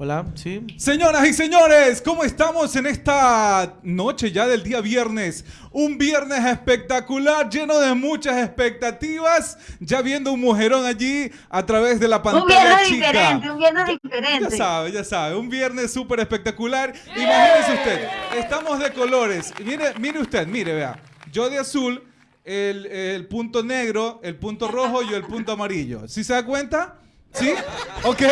Hola, sí. Señoras y señores, ¿cómo estamos en esta noche ya del día viernes? Un viernes espectacular, lleno de muchas expectativas. Ya viendo un mujerón allí a través de la pantalla Un viernes chica. diferente, un viernes diferente. Ya sabe, ya sabe. Un viernes súper espectacular. Imagínese usted, estamos de colores. Mire, mire usted, mire, vea. Yo de azul, el, el punto negro, el punto rojo y el punto amarillo. ¿Sí se da cuenta? ¿Sí? Ok,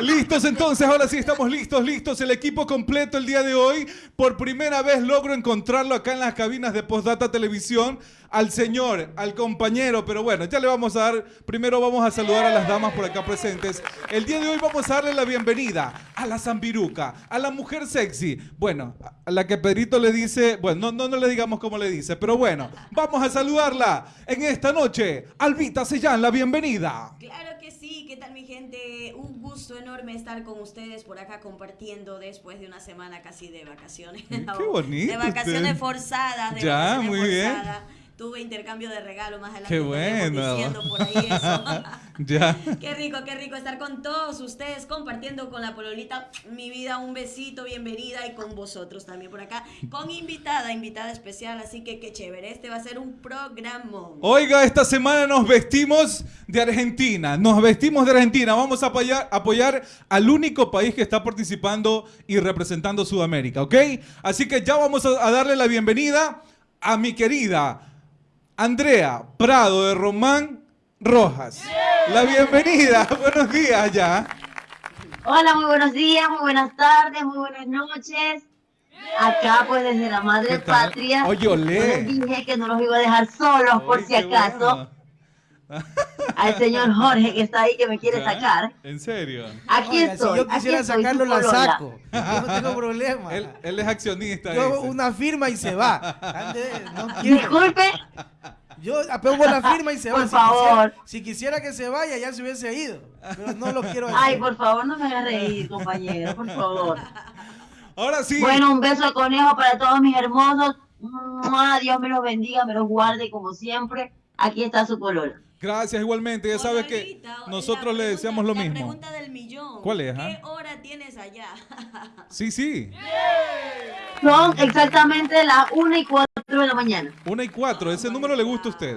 listos entonces, ahora sí estamos listos, listos, el equipo completo el día de hoy. Por primera vez logro encontrarlo acá en las cabinas de Postdata Televisión, al señor, al compañero, pero bueno, ya le vamos a dar, primero vamos a saludar a las damas por acá presentes. El día de hoy vamos a darle la bienvenida a la zambiruca, a la mujer sexy. Bueno, a la que Pedrito le dice, bueno, no, no, no le digamos cómo le dice, pero bueno, vamos a saludarla en esta noche. Albita Sellán, la bienvenida. Claro que sí, ¿qué tal mi gente? Un gusto enorme estar con ustedes por acá compartiendo después de una semana casi de vacaciones. Qué bonito De vacaciones usted. forzadas, de Ya, vacaciones muy bien. Tuve intercambio de regalo más adelante. Qué bueno. diciendo por ahí eso. Ya. Qué rico, qué rico estar con todos ustedes compartiendo con la pololita mi vida. Un besito, bienvenida y con vosotros también por acá. Con invitada, invitada especial. Así que qué chévere. Este va a ser un programa. Oiga, esta semana nos vestimos de Argentina. Nos vestimos de Argentina. Vamos a apoyar, apoyar al único país que está participando y representando Sudamérica, ¿ok? Así que ya vamos a darle la bienvenida a mi querida Andrea Prado de Román Rojas. La bienvenida. Buenos días ya. Hola, muy buenos días, muy buenas tardes, muy buenas noches. Acá, pues, desde la madre patria. Oye, yo olé. les dije que no los iba a dejar solos, por si acaso. bueno. Al señor Jorge, que está ahí, que me quiere ¿Ya? sacar. ¿En serio? Aquí Oiga, estoy. si yo quisiera estoy, sacarlo, la saco. Yo no tengo problema. Él, él es accionista. Yo dice. una firma y se va. Ande, no quiero. Disculpe, Yo pongo la firma y se va. Por si, Quisiera, favor. si quisiera que se vaya, ya se hubiese ido. Pero no lo quiero ay, hacer. por favor, no me hagas reír, compañero, por favor. Ahora sí. Bueno, un beso de conejo para todos mis hermosos. Dios me los bendiga, me los guarde como siempre, aquí está su polola. Gracias igualmente. Ya sabes que nosotros le deseamos lo la mismo. pregunta del millón. ¿Cuál es, ¿Qué ah? hora tienes allá? Sí, sí. Son exactamente las 1 y 4 de la mañana. Una y cuatro. Ese número le gusta a usted.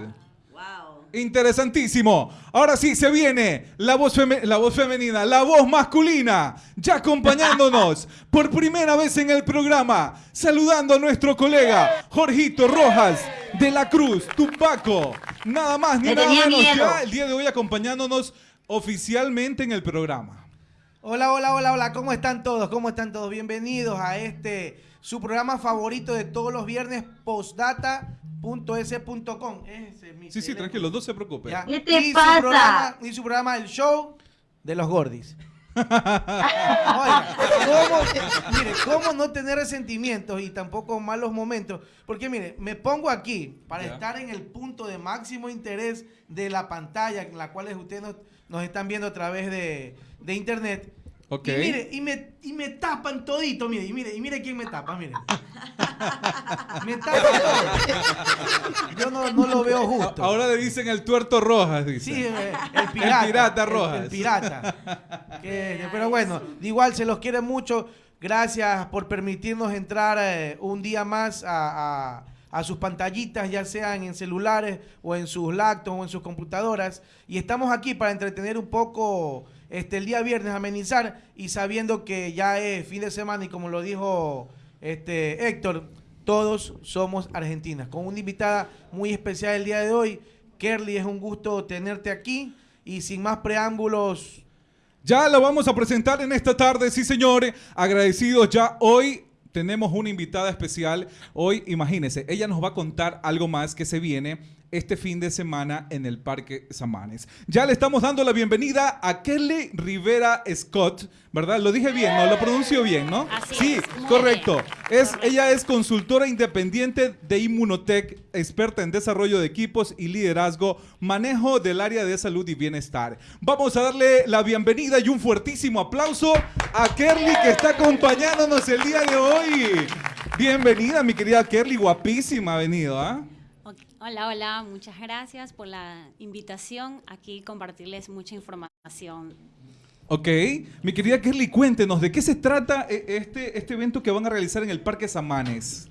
Wow. Interesantísimo. Ahora sí se viene la voz, la voz femenina, la voz masculina, ya acompañándonos por primera vez en el programa, saludando a nuestro colega Jorgito Rojas de la Cruz, Tupaco. Nada más ni Me nada tenía menos miedo. ya el día de hoy acompañándonos oficialmente en el programa. Hola, hola, hola, hola. ¿Cómo están todos? ¿Cómo están todos? Bienvenidos a este, su programa favorito de todos los viernes, postdata.es.com. Ese es mi Sí, sí, teléfono. tranquilo, no se preocupe. Ya. ¿Qué te y pasa? Su programa, y su programa, el show de los gordis. Oiga, ¿cómo, mire, ¿cómo no tener resentimientos y tampoco malos momentos? Porque mire, me pongo aquí para estar en el punto de máximo interés de la pantalla en la cual ustedes nos, nos están viendo a través de, de internet. Ok. Y mire, y me, y me tapan todito, mire, y mire, y mire quién me tapa, mire. me tapan todo. Yo no, no lo veo justo. Ahora le dicen el tuerto Rojas, dice. Sí, el pirata. El pirata el- Rojas. El, pirata. Que- pero bueno, igual se los quiere mucho. Gracias por permitirnos entrar eh, un día más a, a- a sus pantallitas, ya sean en celulares o en sus laptops o en sus computadoras. Y estamos aquí para entretener un poco este, el día viernes, amenizar y sabiendo que ya es fin de semana y como lo dijo este, Héctor, todos somos argentinas. Con una invitada muy especial el día de hoy. Kerly, es un gusto tenerte aquí. Y sin más preámbulos, Ya lo vamos a presentar en esta tarde, sí señores. Agradecidos ya hoy. Tenemos una invitada especial. Hoy, imagínense, ella nos va a contar algo más que se viene este fin de semana en el Parque Samanes. Ya le estamos dando la bienvenida a Kelly Rivera Scott, ¿verdad? Lo dije bien, ¿no? Lo pronuncio bien, ¿no? Así sí, es, correcto. Es, Correcto. ella es consultora independiente de Inmunotech, experta en desarrollo de equipos y liderazgo, manejo del área de salud y bienestar. Vamos a darle la bienvenida y un fuertísimo aplauso a Kerly que está acompañándonos el día de hoy. Bienvenida, mi querida Kerly, guapísima ha venido, ¿ah? Hola, hola, muchas gracias por la invitación. Aquí compartirles mucha información. Ok, mi querida Kerly, cuéntenos, ¿de qué se trata eh, este, este evento que van a realizar en el Parque Samanes?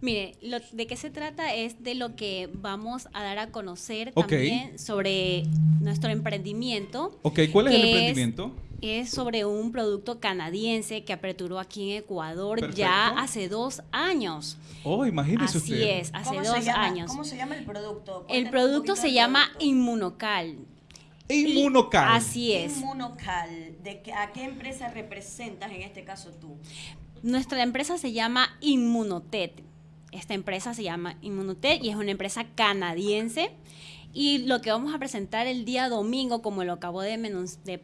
Mire, lo- de qué se trata es de lo que vamos a dar a conocer también sobre nuestro emprendimiento. Ok, ¿cuál es el emprendimiento? Es sobre un producto canadiense que aperturó aquí en Ecuador ya hace dos años. Oh, imagínese Así usted. es, hace ¿Cómo dos llama? años. ¿Cómo se llama el producto? El producto se llama producto. Inmunocal. Inmunocal. Así es. Inmunocal. ¿De qué, ¿A qué empresa representas en este caso tú? Nuestra empresa se llama Inmunotet. Esta empresa se llama Inmunotet y es una empresa canadiense. Y lo que vamos a presentar el día domingo, como lo acabó de,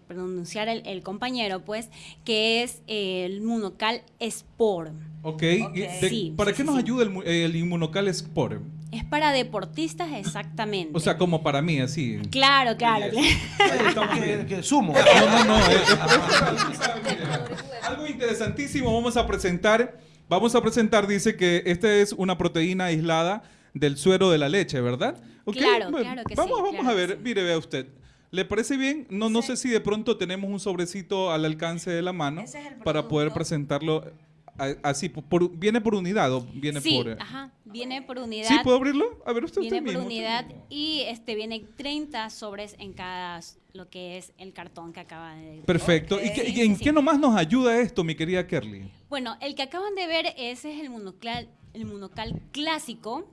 pronunciar el, el compañero, pues, que es el Inmunocal Sport. Ok, Ok. ¿y de- Sí, ¿para sí, qué sí, nos sí. ayuda el, el Inmunocal Sport? Es para deportistas exactamente. O sea, como para mí, así. claro, claro. claro. que, que sumo. No, no, no. es- es- algo interesantísimo vamos a presentar. Vamos a presentar, dice que esta es una proteína aislada del suero de la leche, ¿verdad? Claro, bueno, claro que vamos, sí, Vamos claro a ver, sí. mire, vea usted. ¿Le parece bien? No, no Sí. sé si de pronto tenemos un sobrecito al alcance de la mano es para poder presentarlo a- así. por- por- ¿Viene por unidad o viene sí, por...? ajá, viene por unidad. ¿Sí puedo abrirlo? A ver usted. Viene usted por mismo, unidad y este viene 30 sobres en cada lo que es el cartón que acaba de Perfecto. ¿Y, qué- en sí, qué nomás nos ayuda esto, mi querida Kerly? Bueno, el que acaban de ver ese es el monocal, el monocal clásico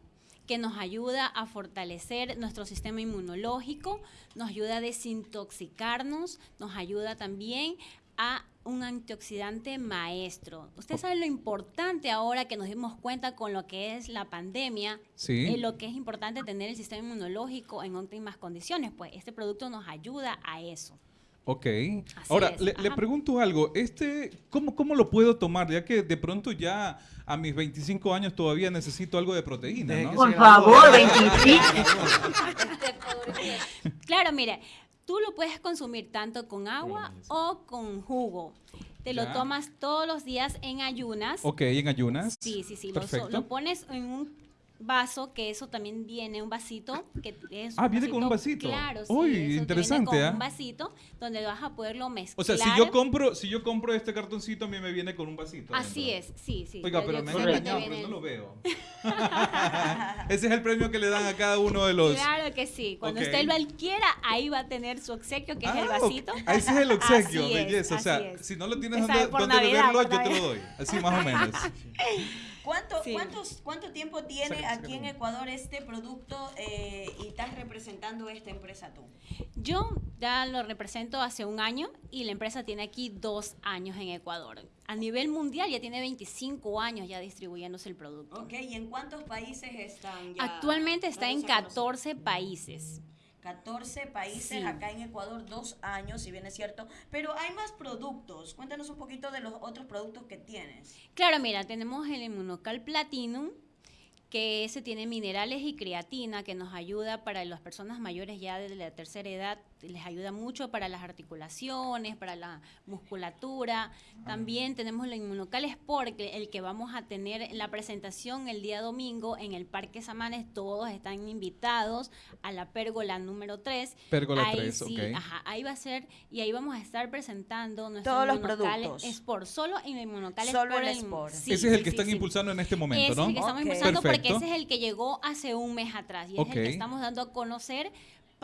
que nos ayuda a fortalecer nuestro sistema inmunológico, nos ayuda a desintoxicarnos, nos ayuda también a un antioxidante maestro. Usted sabe lo importante ahora que nos dimos cuenta con lo que es la pandemia, Sí. eh, lo que es importante tener el sistema inmunológico en óptimas condiciones, pues este producto nos ayuda a eso. Ok. Así Ahora, le, pregunto algo. Este, ¿cómo, ¿Cómo lo puedo tomar? Ya que de pronto ya a mis 25 años todavía necesito algo de proteína, Por favor, 25. Claro, mire, tú lo puedes consumir tanto con agua o con jugo. Te lo tomas todos los días en ayunas. Ok, en ayunas. Sí, sí, sí. Lo, Perfecto. lo pones en un vaso, que eso también viene, un vasito. Que es Ah, viene con un vasito. Claro, sí. Uy, eso te viene interesante, con ¿ah? un vasito donde vas a poderlo mezclar. O sea, si yo compro, si yo compro este cartoncito, a mí me viene con un vasito. Así es, sí, sí. Oiga, pero me han engañado, pero no el- lo veo. Ese es el premio que le dan a cada uno de los. Claro que sí. Cuando usted lo adquiera, ahí va a tener su obsequio, que es el Ah, ok. vasito. Ah, ese es el obsequio, es, belleza. o sea, si no lo tienes donde, Navidad, beberlo, yo te lo doy. Así más o menos. ¿Cuánto, Sí. cuántos, ¿Cuánto tiempo tiene aquí en. Ecuador este producto eh, y estás representando esta empresa tú? Yo ya lo represento hace un año y la empresa tiene aquí dos años en Ecuador. A nivel mundial ya tiene 25 años ya distribuyéndose el producto. Ok, ¿y en cuántos países están ya? Actualmente está en dándose a conocer? 14 países. 14 países Sí. acá en Ecuador, dos años, si bien es cierto. Pero hay más productos. Cuéntanos un poquito de los otros productos que tienes. Claro, mira, tenemos el Immunocal Platinum, que ese tiene minerales y creatina que nos ayuda para las personas mayores ya de la tercera edad, les ayuda mucho para las articulaciones, para la musculatura. También tenemos el Inmunocal Sport, que- el que vamos a tener en la presentación el día domingo en el Parque Samanes. Todos están invitados a la pérgola número 3. Pérgola ahí 3, sí, ok. Ajá, ahí va a ser, y ahí vamos a estar presentando nuestro Todos los Inmunocal productos. Sport, solo en el Inmunocal Solo Sport. el Sport. sí, ese es el que sí, están sí. impulsando en este momento, Ese es ¿no? el que estamos impulsando porque Perfecto. ese es el que llegó hace un mes atrás y es el que estamos dando a conocer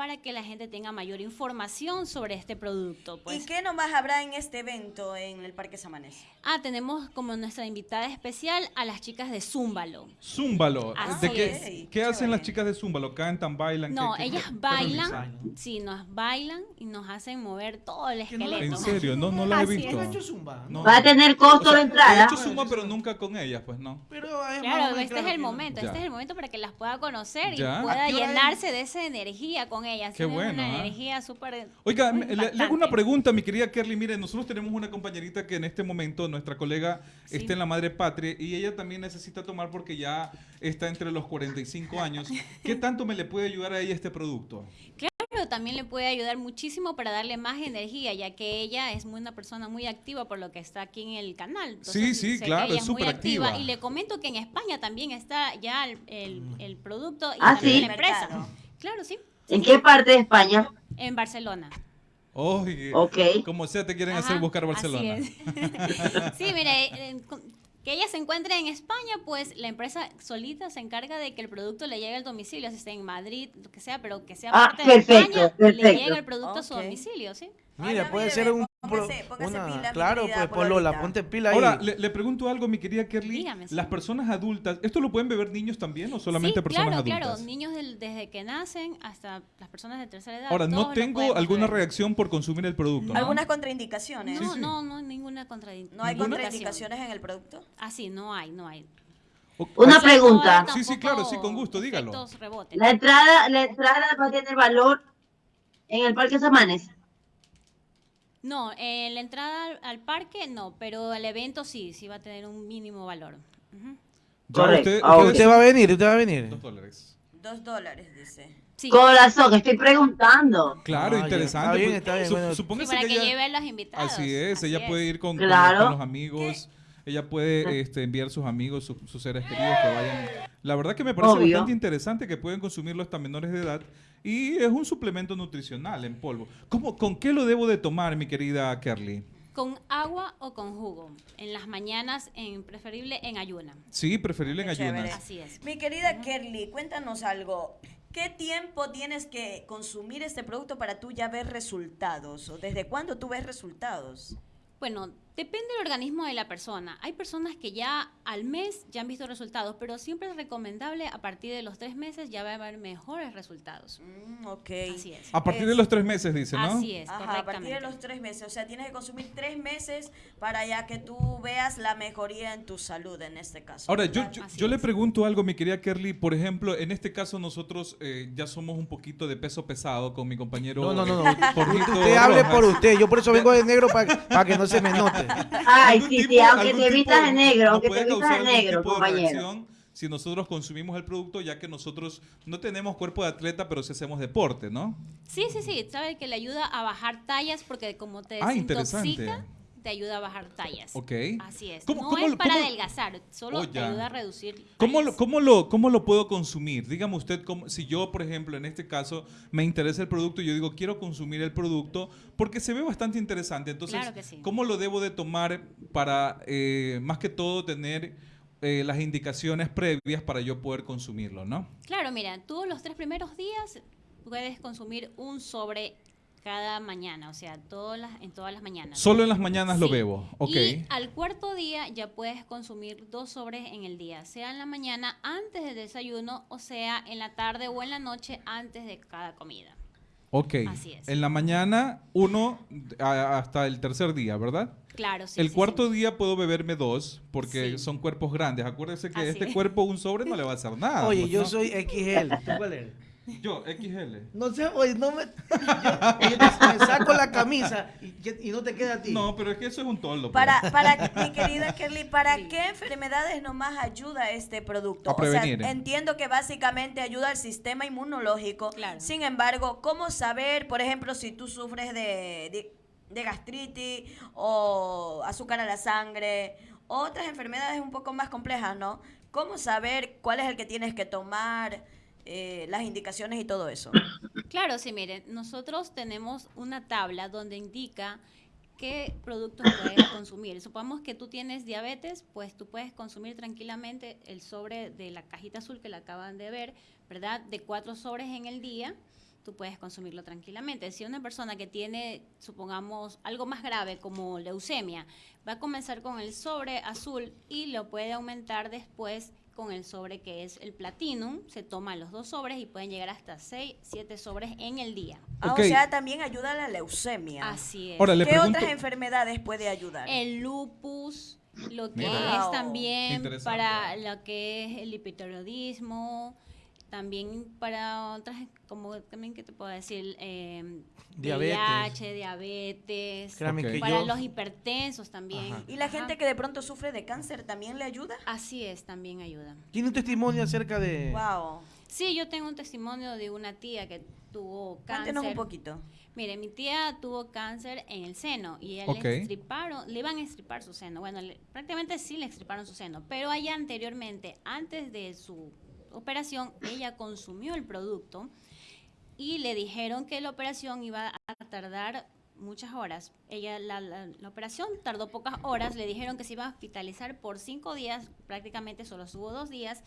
para que la gente tenga mayor información sobre este producto. Pues. ¿Y qué nomás habrá en este evento en el Parque Samanes? Ah, tenemos como nuestra invitada especial a las chicas de Zúmbalo. Zúmbalo. Así ¿De qué, es. ¿Qué Chévere. hacen las chicas de Zúmbalo? ¿Cantan, bailan? No, ¿Qué- qué- ellas qué bailan, sí, nos bailan y nos hacen mover todo el no esqueleto. ¿En serio? No, no las he visto. es. ¿No ha hecho zumba? No. Va a tener costo O sea, de entrada. He hecho zumba, pero nunca con ellas, pues no. Pero Claro, este claro es el momento, Ya. este es el momento para que las pueda conocer Ya. y pueda ¿A qué hora llenarse de esa energía con ellas. Qué Tienen bueno, Una ¿ah? energía súper Oiga, le, le hago una pregunta, mi querida Kerly. Mire, nosotros tenemos una compañerita que en este momento, nuestra colega, Sí. está en la madre patria y ella también necesita tomar porque ya está entre los 45 años. ¿Qué tanto me le puede ayudar a ella este producto? Claro, también le puede ayudar muchísimo para darle más energía, ya que ella es muy una persona muy activa por lo que está aquí en el canal. Sí, sí, claro, ella es muy súper activa. Y le comento que en España también está ya el, el- el producto y Ah, también ¿sí? la empresa. Claro, sí, ¿En qué parte de España? en Barcelona. Oye, Ok. como sea te quieren Ajá, hacer buscar así Barcelona. es. sí, mire, eh, que ella se encuentre en España, pues la empresa solita se encarga de que el producto le llegue al domicilio, si está en Madrid, lo que sea, pero que sea Ah, parte de perfecto, España, perfecto. le llega el producto a su domicilio, ¿sí? Mira, Ay, puede mire, ser un... póngase- póngase una- pila, claro, pues Polola, ponte pila ahí. Ahora, le, le pregunto algo, mi querida Kerly. Dígame, sí. ¿Las personas adultas, esto lo pueden beber niños también o solamente sí, personas claro, adultas? claro, niños del- desde que nacen hasta las personas de tercera edad. Ahora, no tengo alguna beber. reacción por consumir el producto, ¿no? Algunas contraindicaciones. No, Sí, sí. no, no, ninguna contradicción. ¿No hay contraindicaciones en el producto? Ah, sí, no hay, no hay. Una O sea, pregunta. no hay Sí, sí, claro, sí, con gusto, dígalo. La entrada, la entrada va a tener valor en el Parque Samanes. No, eh, la entrada al, al parque no, pero el evento sí, sí va a tener un mínimo valor. Correcto. usted- va a venir, usted va a venir. Dos dólares. Dos dólares, dice. Sí, Corazón, estoy preguntando. Claro, Ah, interesante. Está bien, está bien, su- bueno. sí, para que, ella- lleve a los invitados. Así es, así ella es. puede ir con, con- Claro. con los amigos, ella puede este, enviar sus amigos, su- sus seres queridos que vayan. La verdad que me parece Obvio. bastante interesante que pueden consumirlo hasta menores de edad y es un suplemento nutricional en polvo. ¿Cómo, ¿Con qué lo debo de tomar, mi querida Kerly? Con agua o con jugo. En las mañanas, en preferible en ayuna. Sí, preferible en ayunas. Así es. Mi querida Kerly, cuéntanos algo. ¿Qué tiempo tienes que consumir este producto para tú ya ver resultados? ¿O desde cuándo tú ves resultados? Bueno, depende del organismo de la persona. Hay personas que ya al mes ya han visto resultados, pero siempre es recomendable a partir de los tres meses ya va a haber mejores resultados. Mm, ok. Así es. A partir de los tres meses, dice, ¿no? Así es, Ajá, a partir de los tres meses. O sea, tienes que consumir tres meses para ya que tú veas la mejoría en tu salud en este caso. Ahora, yo, ¿verdad? yo, yo le pregunto algo, mi querida Kerly. Por ejemplo, en este caso nosotros eh, ya somos un poquito de peso pesado con mi compañero No, no, no, no. Jorgito Usted hable Rojas. por usted. Yo por eso vengo de negro para que no se me note. Ay, sí, tipo- sí, aunque te vistas de negro, aunque puede te vistas causar de negro, tipo de compañero. reacción si nosotros consumimos el producto, ya que nosotros no tenemos cuerpo de atleta, pero sí hacemos deporte, ¿no? Sí, sí, sí. Sabe que le ayuda a bajar tallas porque como te Ah, desintoxica, interesante. Te ayuda a bajar tallas. Ok. Así es. ¿Cómo- no cómo es para cómo- adelgazar, solo Oh, te ayuda a reducir ¿Cómo lo, cómo, lo, ¿Cómo lo puedo consumir? Dígame usted, cómo- si yo, por ejemplo, en este caso, me interesa el producto y yo digo, quiero consumir el producto porque se ve bastante interesante. Entonces, Claro que sí. ¿cómo lo debo de tomar para, eh, más que todo, tener eh, las indicaciones previas para yo poder consumirlo, ¿no? Claro, mira, tú los tres primeros días puedes consumir un sobre cada mañana, o sea, todas las, en todas las mañanas. Solo en las mañanas lo bebo, ok. Y al cuarto día ya puedes consumir dos sobres en el día, sea en la mañana antes del desayuno o sea en la tarde o en la noche antes de cada comida. Ok. Así es. En la mañana, uno a- hasta el tercer día, ¿verdad? Claro, sí. el sí, cuarto sí. día puedo beberme dos porque Sí. son cuerpos grandes. Acuérdese que Así este es. cuerpo, un sobre, no le va a hacer nada. Oye, pues, yo ¿no? soy XL. ¿Tú cuál eres? Yo, XL. No sé, oye, no me. Yo, oye, me saco la camisa y, y no te queda a ti. No, pero es que eso es un toldo. pues. Para, para mi querida Kerly, ¿para qué enfermedades nomás ayuda este producto? A prevenir. O sea, entiendo que básicamente ayuda al sistema inmunológico. Claro. Sin embargo, ¿cómo saber, por ejemplo, si tú sufres de, de, de gastritis o azúcar a la sangre, otras enfermedades un poco más complejas, ¿no? ¿Cómo saber cuál es el que tienes que tomar, eh, las indicaciones y todo eso? Claro, sí, miren, nosotros tenemos una tabla donde indica qué productos puedes consumir. Supongamos que tú tienes diabetes, pues tú puedes consumir tranquilamente el sobre de la cajita azul que la acaban de ver, ¿verdad? De cuatro sobres en el día, tú puedes consumirlo tranquilamente. Si una persona que tiene, supongamos, algo más grave como leucemia, va a comenzar con el sobre azul y lo puede aumentar después con el sobre que es el platinum, se toman los dos sobres y pueden llegar hasta 6, 7 sobres en el día. Ah. O sea, también ayuda a la leucemia. Así es. Ahora, ¿Qué pregunto... otras enfermedades puede ayudar? el lupus, lo que Mira. es Wow. también Interesante. para lo que es el hipotiroidismo, también para otras, como también, ¿qué te puedo decir? Eh, Diabetes. VIH, diabetes, Créame Ok. que para yo. los hipertensos también. Ajá. ¿Y la Ajá. gente que de pronto sufre de cáncer también le ayuda? Así es, también ayuda. ¿Tiene un testimonio acerca de.? Wow. Sí, yo tengo un testimonio de una tía que tuvo cáncer. Cuéntenos un poquito. Mire, mi tía tuvo cáncer en el seno y él Ok. le extirparon, le iban a extirpar su seno. Bueno, le- prácticamente sí le extirparon su seno, pero allá anteriormente, antes de su operación, ella consumió el producto y le dijeron que la operación iba a tardar muchas horas. Ella, la, la- la operación tardó pocas horas, le dijeron que se iba a hospitalizar por cinco días, prácticamente solo estuvo dos días,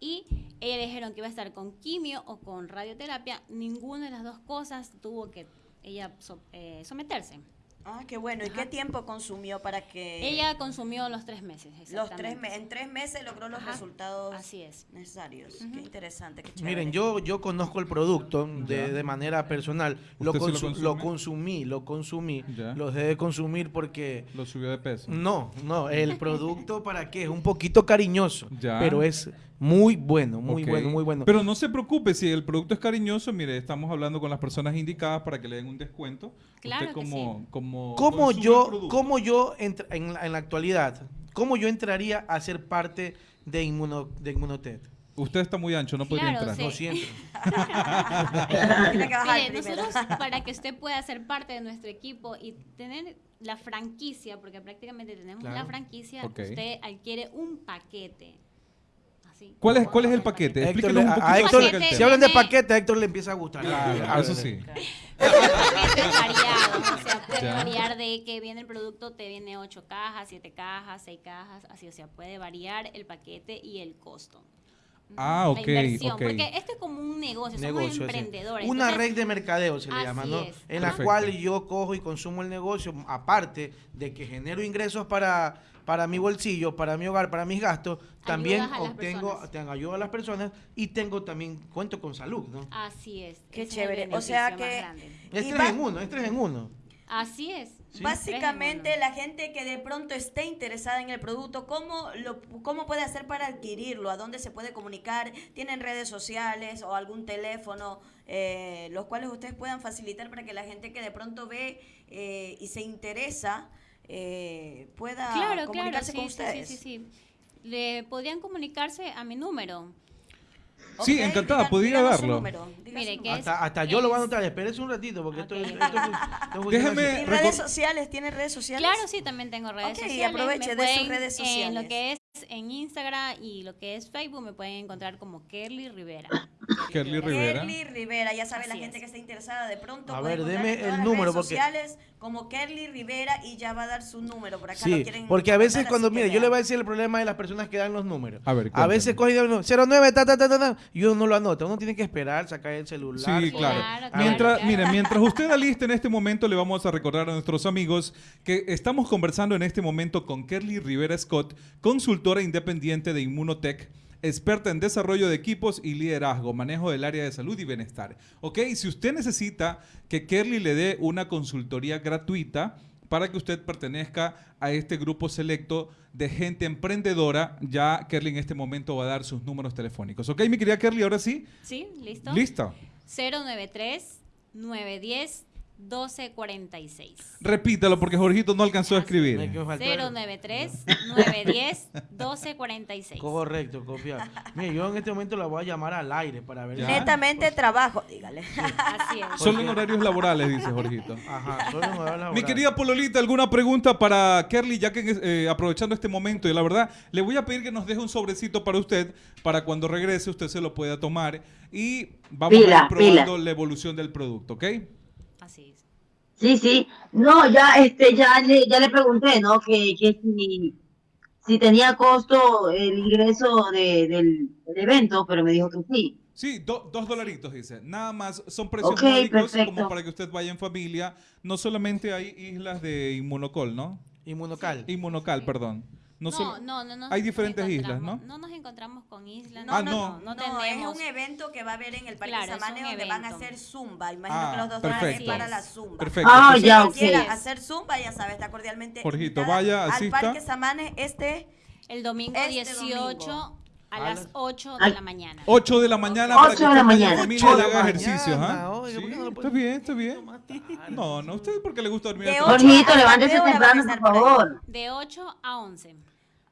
y ella dijeron que iba a estar con quimio o con radioterapia. Ninguna de las dos cosas tuvo que ella so- eh, someterse. Ah, qué bueno. ¿Y qué tiempo consumió para que Ella consumió los tres meses. los tres exactamente. me- en tres meses logró los Ajá, resultados Así es. necesarios? Qué interesante, qué chévere. Miren, yo, yo conozco el producto de, de manera personal. Lo, ¿Usted sí lo consu- lo consumí, lo consumí. Ya. Lo dejé de consumir porque... Lo subió de peso. No, no, el producto para qué es un poquito cariñoso, Ya. pero es muy bueno, muy bueno, muy bueno. Pero no se preocupe, si el producto es cariñoso, mire, estamos hablando con las personas indicadas para que le den un descuento. Claro Usted que como, sí. como ¿Cómo yo, cómo yo entra- en, la, en la actualidad, cómo yo entraría a ser parte de, Inmuno, de Inmunotech? Usted está muy ancho, no podría Claro, entrar. sí. Lo siento. Mire, nosotros para que usted pueda ser parte de nuestro equipo y tener la franquicia, porque prácticamente tenemos Claro. la franquicia, Ok. usted adquiere un paquete. ¿Cuál, es, ¿Cuál es el paquete? Explíquenos un a- poquito a Héctor- acerca del Paquete- si tema. hablan de paquete, a Héctor le empieza a gustar. Claro, eso sí. paquetes variados, o sea, puede Ya. variar de que viene el producto, te viene ocho cajas, siete cajas, seis cajas, así, o sea, puede variar el paquete y el costo. Ah, La ok, inversión, ok. Porque esto es como un negocio, Negocio, somos sí. emprendedores. Una entonces- red de mercadeo se le Así llama, ¿no? es. En la Perfecto. cual yo cojo y consumo el negocio, aparte de que genero ingresos para, para mi bolsillo, para mi hogar, para mis gastos, también obtengo, ayuda a las personas y tengo también, cuento con salud, ¿no? Así es. Qué chévere. O sea que- grande. Es tres en uno, es tres en uno. Así es. Sí. Básicamente, la gente que de pronto esté interesada en el producto, ¿cómo, lo, ¿cómo puede hacer para adquirirlo? ¿A dónde se puede comunicar? ¿Tienen redes sociales o algún teléfono, eh, los cuales ustedes puedan facilitar para que la gente que de pronto ve eh, y se interesa eh, pueda Claro, claro, comunicarse sí, con sí, sí, ustedes? sí, sí. Le podrían comunicarse a mi número. Sí, encantada, podría darlo. número, diga Mire, su que número. es- Hasta, hasta yo lo voy a anotar, espérese un ratito porque esto, Ok. esto, esto funciona Déjeme-. ¿Y redes sociales? ¿Tiene redes sociales? Claro, sí, también tengo redes Ok, sociales. aproveche Me de sus redes En sociales. lo que es en Instagram y lo que es Facebook me pueden encontrar como Kerly Rivera. Kerly Rivera. Kerly Rivera, ya sabe la gente es. que está interesada de pronto. A puede ver, deme en todas el las número, redes porque- sociales como Kerly Rivera y ya va a dar su número por acá. lo Sí, quieren porque a veces cuando, mire, yo le voy a decir el problema de las personas que dan los números. A ver, A veces cuéntame. coge y dice, 09, ta, ta, ta, ta, ta, y uno no lo anota. Uno tiene que esperar, sacar el celular. Sí, claro. Mientras, claro. mire, mientras usted aliste en este momento, le vamos a recordar a nuestros amigos que estamos conversando en este momento con Kerly Rivera Scott, consultora independiente de Inmunotech, experta en desarrollo de equipos y liderazgo, manejo del área de salud y bienestar. Ok, si usted necesita que Kerly le dé una consultoría gratuita para que usted pertenezca a este grupo selecto de gente emprendedora, ya Kerly en este momento va a dar sus números telefónicos. Ok, mi querida Kerly, ahora sí, ¿Sí? ¿Listo? listo. 093 910 1246. Repítalo porque Jorgito no alcanzó a escribir. que faltar- 093 910 1246. Correcto, copiar. Mire, yo en este momento la voy a llamar al aire para ver. Netamente trabajo, dígale. Así es. Solo en horarios laborales, dice Jorgito. Ajá, solo en horario Mi laboral. querida Pololita, ¿alguna pregunta para Kerly? Ya que eh, aprovechando este momento, y la verdad, le voy a pedir que nos deje un sobrecito para usted, para cuando regrese usted se lo pueda tomar y vamos a ir probando pila. la evolución del producto, ¿ok? Así es. Sí, sí. No, ya, este, ya le, ya le pregunté, ¿no? Que, que si, si tenía costo el ingreso de, del, del evento, pero me dijo que sí. Sí, do- dos dolaritos, dice. Nada más, son precios Ok, módicos como perfecto. para que usted vaya en familia. No solamente hay islas de Inmunocol, ¿no? Inmunocal. Inmunocal, Sí. perdón. No, No, solo- no, no, nos hay diferentes islas, ¿no? No nos encontramos con islas. Ah, no, no. no, No, es tenemos. un evento que va a haber en el Parque Claro, Samane donde van a hacer zumba. Imagino Ah, que los dos dólares es perfecto. para la zumba. Perfecto. Ah, ya, Si ok. quiera hacer zumba, ya sabe, está cordialmente Jorgito, vaya, al asista. Parque Samane este El domingo Este 18 domingo. a A las las- 8 Ay. de la mañana. 8 de la mañana Ocho para que de la mañana. familia haga la ejercicios, mañana, ¿ah? ¿por qué no está bien, está bien. No, no, usted porque le gusta dormir. Jorgito, ¿hasta levántese van a temprano, por favor. De 8 a 11.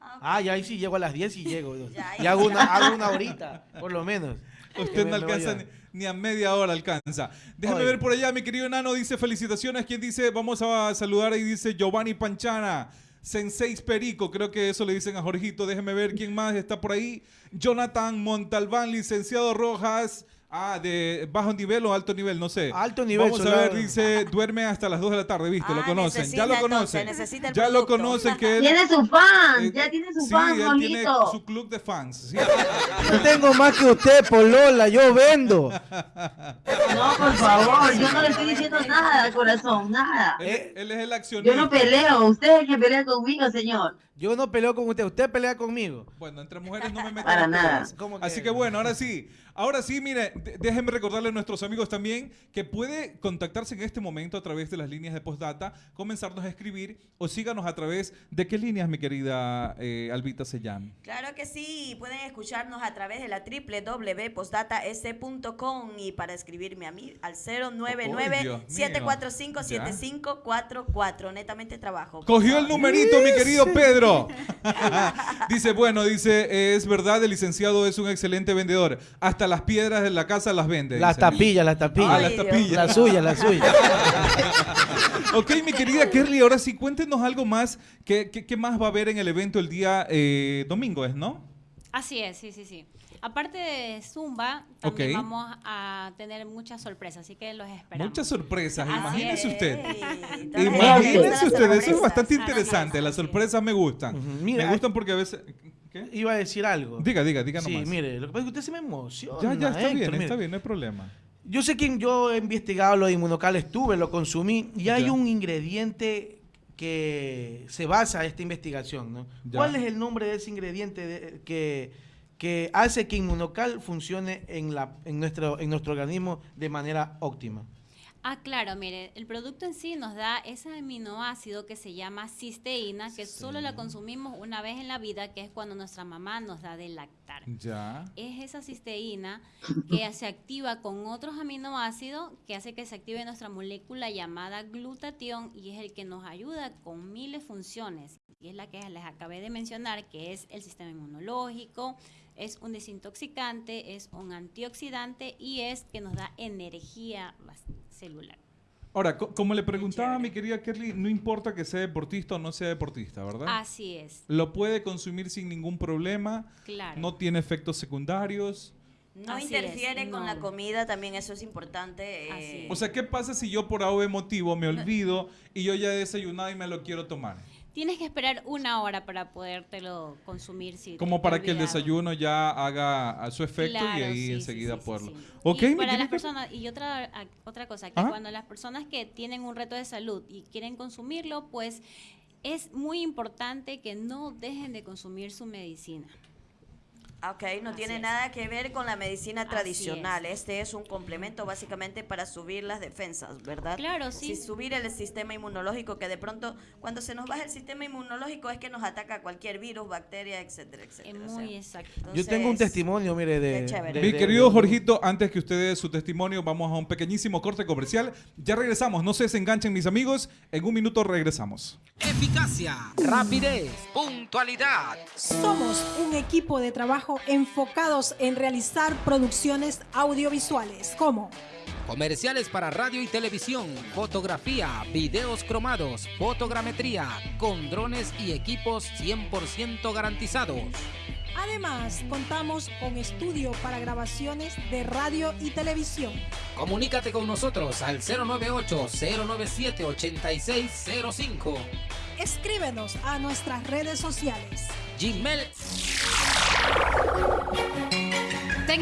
Ah, ya ahí sí llego a las 10 y llego. Ya, y hago una, hago una horita, por lo menos. Usted no alcanza ni, ni a media hora alcanza. Déjame Oye. ver por allá, mi querido enano dice felicitaciones. ¿Quién dice? Vamos a saludar ahí dice Giovanni Panchana. Senseis Perico, creo que eso le dicen a Jorgito. Déjeme ver quién más está por ahí. Jonathan Montalbán, licenciado Rojas. Ah, de bajo nivel o alto nivel, no sé. Alto nivel, Vamos a ver, dice, duerme hasta las 2 de la tarde, ¿viste? lo Ah, conocen, ya lo entonces, conocen. el ya lo producto. conocen que él... Tiene su fan, eh, ya tiene su sí, fan, él tiene Juanito. su club de fans. sí. Yo tengo más que usted, Polola, yo vendo. No, por favor, yo no le estoy diciendo nada, corazón, nada. él, Eh, él es el accionista. Yo no peleo, usted es el que pelea conmigo, señor. Yo no peleo con usted, usted pelea conmigo. Bueno, entre mujeres no me meto Para nada. Así que bueno, ahora sí. Ahora sí, mire, déjenme recordarle a nuestros amigos también que puede contactarse en este momento a través de las líneas de postdata, comenzarnos a escribir o síganos a través de qué líneas, mi querida eh, Albita Sellán. Claro que sí, pueden escucharnos a través de la www.postdatas.com y para escribirme a mí al Dios mío. 099-745-7544. Netamente trabajo. Cogió el numerito, mi querido Pedro. dice, bueno, dice, eh, es verdad, el licenciado es un excelente vendedor. Hasta las piedras de la casa las vende. Las dice. tapillas, las Ah, tapillas. las Ay, Dios. tapillas. La suya, la suya. Ok, mi querida Kerly, ahora sí, cuéntenos algo más. ¿Qué, qué, qué más va a haber en el evento el día eh, domingo, es, no? Así es, sí, sí, sí. Aparte de Zumba, también vamos a tener muchas sorpresas, así que los esperamos. Muchas sorpresas, Así imagínese es. usted. Imagínese sorpresas, usted, eso es bastante interesante. Las sorpresas me gustan. Mira, me gustan porque a veces... ¿Qué? Iba a decir algo. Diga, diga, diga Sí, mire, lo que pasa es que usted se me emociona. Ya, ya, está Héctor, bien, mire. está bien, no hay problema. Yo sé que yo he investigado lo de inmunocal, estuve, lo consumí, y hay Ya. un ingrediente que se basa esta investigación, ¿no? Ya. ¿Cuál es el nombre de ese ingrediente de- que, que hace que inmunocal funcione en, la, en, nuestro, en nuestro organismo de manera óptima? Ah, claro, mire, el producto en sí nos da ese aminoácido que se llama cisteína, que solo la consumimos una vez en la vida, que es cuando nuestra mamá nos da de lactar. Ya. Es esa cisteína que se activa con otros aminoácidos que hace que se active nuestra molécula llamada glutatión y es el que nos ayuda con miles funciones. Y es la que les acabé de mencionar, que es el sistema inmunológico, es un desintoxicante, es un antioxidante y es que nos da energía celular. Ahora, co- como le preguntaba a mi querida Kerly, no importa que sea deportista o no sea deportista, ¿verdad? Así es, Lo puede consumir sin ningún problema, claro. no tiene efectos secundarios. No Así interfiere es, con no. la comida, también eso es importante. eh, Así O sea, ¿qué pasa si yo por algún motivo me olvido y yo ya he desayunado y me lo quiero tomar? Tienes que esperar una hora para podértelo consumir. Si Como para que el desayuno ya haga a su efecto y ahí sí, enseguida sí, sí, poderlo. sí. Ok, y para las personas y otra a- otra cosa que Ajá. cuando las personas que tienen un reto de salud y quieren consumirlo, pues es muy importante que no dejen de consumir su medicina. Ok, no Así tiene es. nada que ver con la medicina tradicional. Este es un complemento básicamente para subir las defensas, ¿verdad? Claro, sí. Si subir el sistema inmunológico, que de pronto cuando se nos baja el sistema inmunológico es que nos ataca cualquier virus, bacteria, etcétera, Es etcétera. o muy sea, exacto. Yo tengo un testimonio, mire, de... Qué chévere. de- Mi querido de- Jorgito, antes que usted dé su testimonio, vamos a un pequeñísimo corte comercial. Ya regresamos, no se desenganchen mis amigos, en un minuto regresamos. Eficacia, rapidez, puntualidad. Somos un equipo de trabajo enfocados en realizar producciones audiovisuales como Comerciales para radio y televisión, fotografía, videos cromados, fotogrametría, con drones y equipos 100% garantizados. Además, contamos con estudio para grabaciones de radio y televisión. Comunícate con nosotros al 098-097-8605. Escríbenos a nuestras redes sociales. Gmail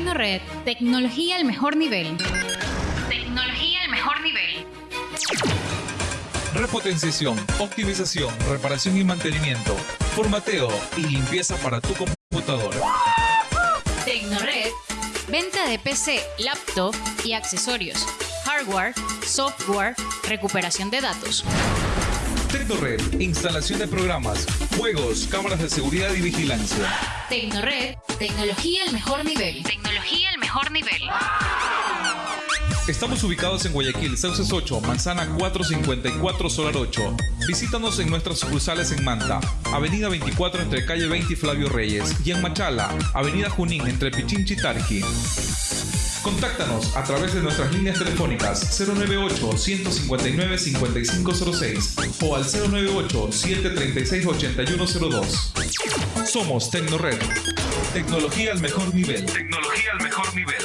Tecnored, tecnología al mejor nivel. Tecnología al mejor nivel. Repotenciación, optimización, reparación y mantenimiento, formateo y limpieza para tu computadora. Tecnored, venta de PC, laptop y accesorios. Hardware, software, recuperación de datos. Tecnored, instalación de programas, juegos, cámaras de seguridad y vigilancia. Tecnored, tecnología al mejor nivel. Tecnología al mejor nivel. Estamos ubicados en Guayaquil, Sauces 8, Manzana 454, Solar 8. Visítanos en nuestras sucursales en Manta, Avenida 24 entre Calle 20 y Flavio Reyes, y en Machala, Avenida Junín entre Pichinchi y Tarqui. Contáctanos a través de nuestras líneas telefónicas 098-159-5506 o al 098-736-8102. Somos Tecnored. Tecnología al mejor nivel. Tecnología al mejor nivel.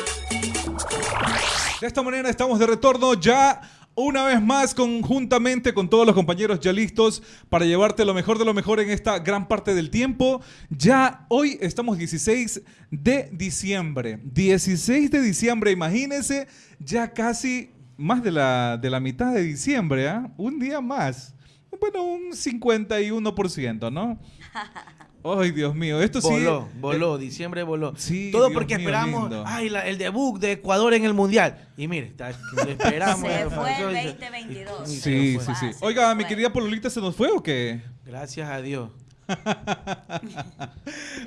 De esta manera estamos de retorno ya una vez más conjuntamente con todos los compañeros ya listos para llevarte lo mejor de lo mejor en esta gran parte del tiempo. Ya hoy estamos 16 de diciembre. 16 de diciembre, imagínense, ya casi más de la, de la mitad de diciembre, ¿ah? Un día más. Bueno, un 51%, ¿no? Ay, Dios mío, esto sí. Voló, voló, diciembre voló. Sí, Todo Dios porque mío, esperamos lindo. ay, la- el debut de Ecuador en el Mundial. Y mire, está, lo esperamos. Se eh, fue el se- 2022. Sí, Sí, fue. sí. Oiga, mi querida Pololita, ¿se nos fue o qué? Gracias a Dios.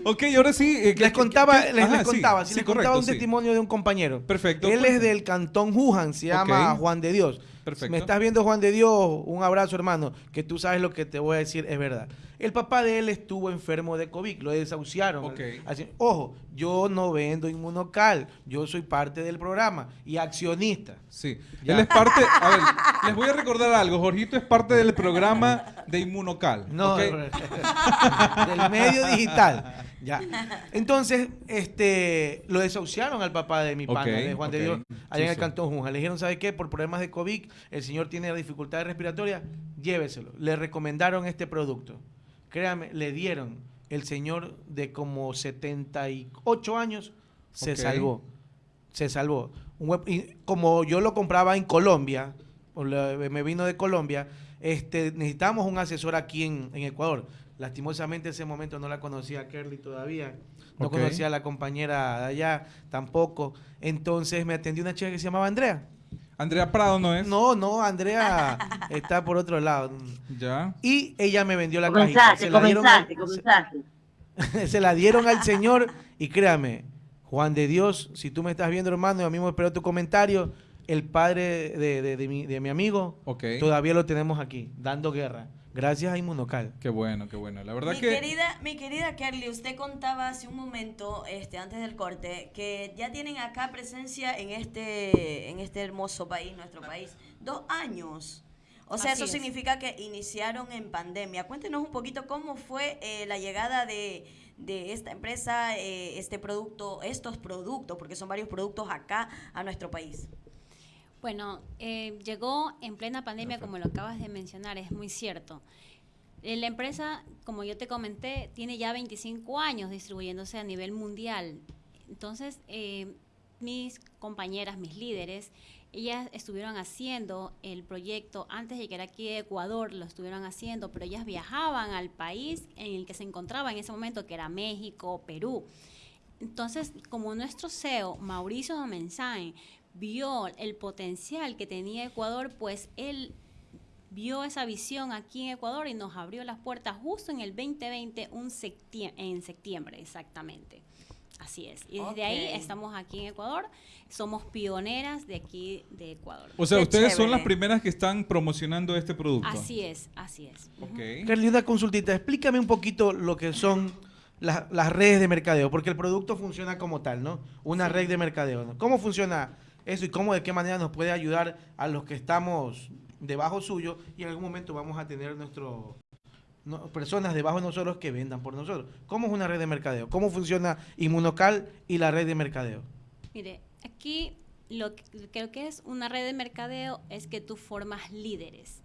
Ok, ahora sí. eh, ¿qué- Les contaba, les, Ajá, les contaba, sí, les correcto, contaba un sí. testimonio de un compañero. Perfecto. Él es del cantón Wuhan, se llama. Juan de Dios. Perfecto. Me estás viendo, Juan de Dios, un abrazo, hermano, que tú sabes lo que te voy a decir, es verdad. El papá de él estuvo enfermo de COVID, lo desahuciaron. Ok. Así- ojo, yo no vendo inmunocal, yo soy parte del programa y accionista. Sí. Ya. Él es parte. A ver, les voy a recordar algo. Jorgito es parte del programa de Inmunocal. No, ¿ok? del medio digital. Ya. Entonces, este, lo desahuciaron al papá de mi pana, de Juan de. Dios, allá en el. Cantón Junja. Le dijeron, ¿sabe qué? Por problemas de COVID, el señor tiene dificultades respiratorias, lléveselo. Le recomendaron este producto. Créame, le dieron. El señor de como 78 años se salvó. Se salvó. Un hue- y como yo lo compraba en Colombia, o la- me vino de Colombia, este, necesitamos un asesor aquí en, en Ecuador. Lastimosamente en ese momento no la conocía a Kerly todavía, no conocía a la compañera de allá tampoco. Entonces me atendió una chica que se llamaba Andrea. Andrea Prado no es. No, no, Andrea está por otro lado. Ya. Y ella me vendió la cajita. Comenzaste, Se la dieron al- comenzaste, se- comenzaste. se la dieron al Señor y créame, Juan de Dios, si tú me estás viendo hermano, yo mismo espero tu comentario, el padre de, de- de mi, de mi amigo, Ok. todavía lo tenemos aquí, dando guerra, gracias a Inmunocal. Qué bueno, qué bueno. La verdad Mi que. querida, mi querida Kerly, usted contaba hace un momento, este, antes del corte, que ya tienen acá presencia en este, en este hermoso país, nuestro país, dos años. O sea, Así eso es. significa que iniciaron en pandemia. Cuéntenos un poquito cómo fue eh, la llegada de, de esta empresa, eh, este producto, estos productos, porque son varios productos acá a nuestro país. Bueno, eh, llegó en plena pandemia, como lo acabas de mencionar, es muy cierto. Eh, La empresa, como yo te comenté, tiene ya 25 años distribuyéndose a nivel mundial. Entonces, eh, mis compañeras, mis líderes, ellas estuvieron haciendo el proyecto antes de llegar aquí a Ecuador, lo estuvieron haciendo, pero ellas viajaban al país en el que se encontraba en ese momento, que era México, Perú. Entonces, como nuestro CEO, Mauricio Domenzain, vio el potencial que tenía Ecuador, pues él vio esa visión aquí en Ecuador y nos abrió las puertas justo en el 2020, un septie- en septiembre exactamente. Así es. Y desde ahí estamos aquí en Ecuador. Somos pioneras de aquí de Ecuador. O sea, Qué ustedes son las primeras que están promocionando este producto. Así es, así es. Ujú. Ok. Kerly, una consultita, explícame un poquito lo que son las, las redes de mercadeo, porque el producto funciona como tal, ¿no? Una red de mercadeo, ¿no? ¿Cómo funciona eso y cómo, de qué manera nos puede ayudar a los que estamos debajo suyo y en algún momento vamos a tener nuestro personas debajo de nosotros que vendan por nosotros? ¿Cómo es una red de mercadeo? ¿Cómo funciona Inmunocal y la red de mercadeo? Mire, aquí lo que creo que es una red de mercadeo es que tú formas líderes,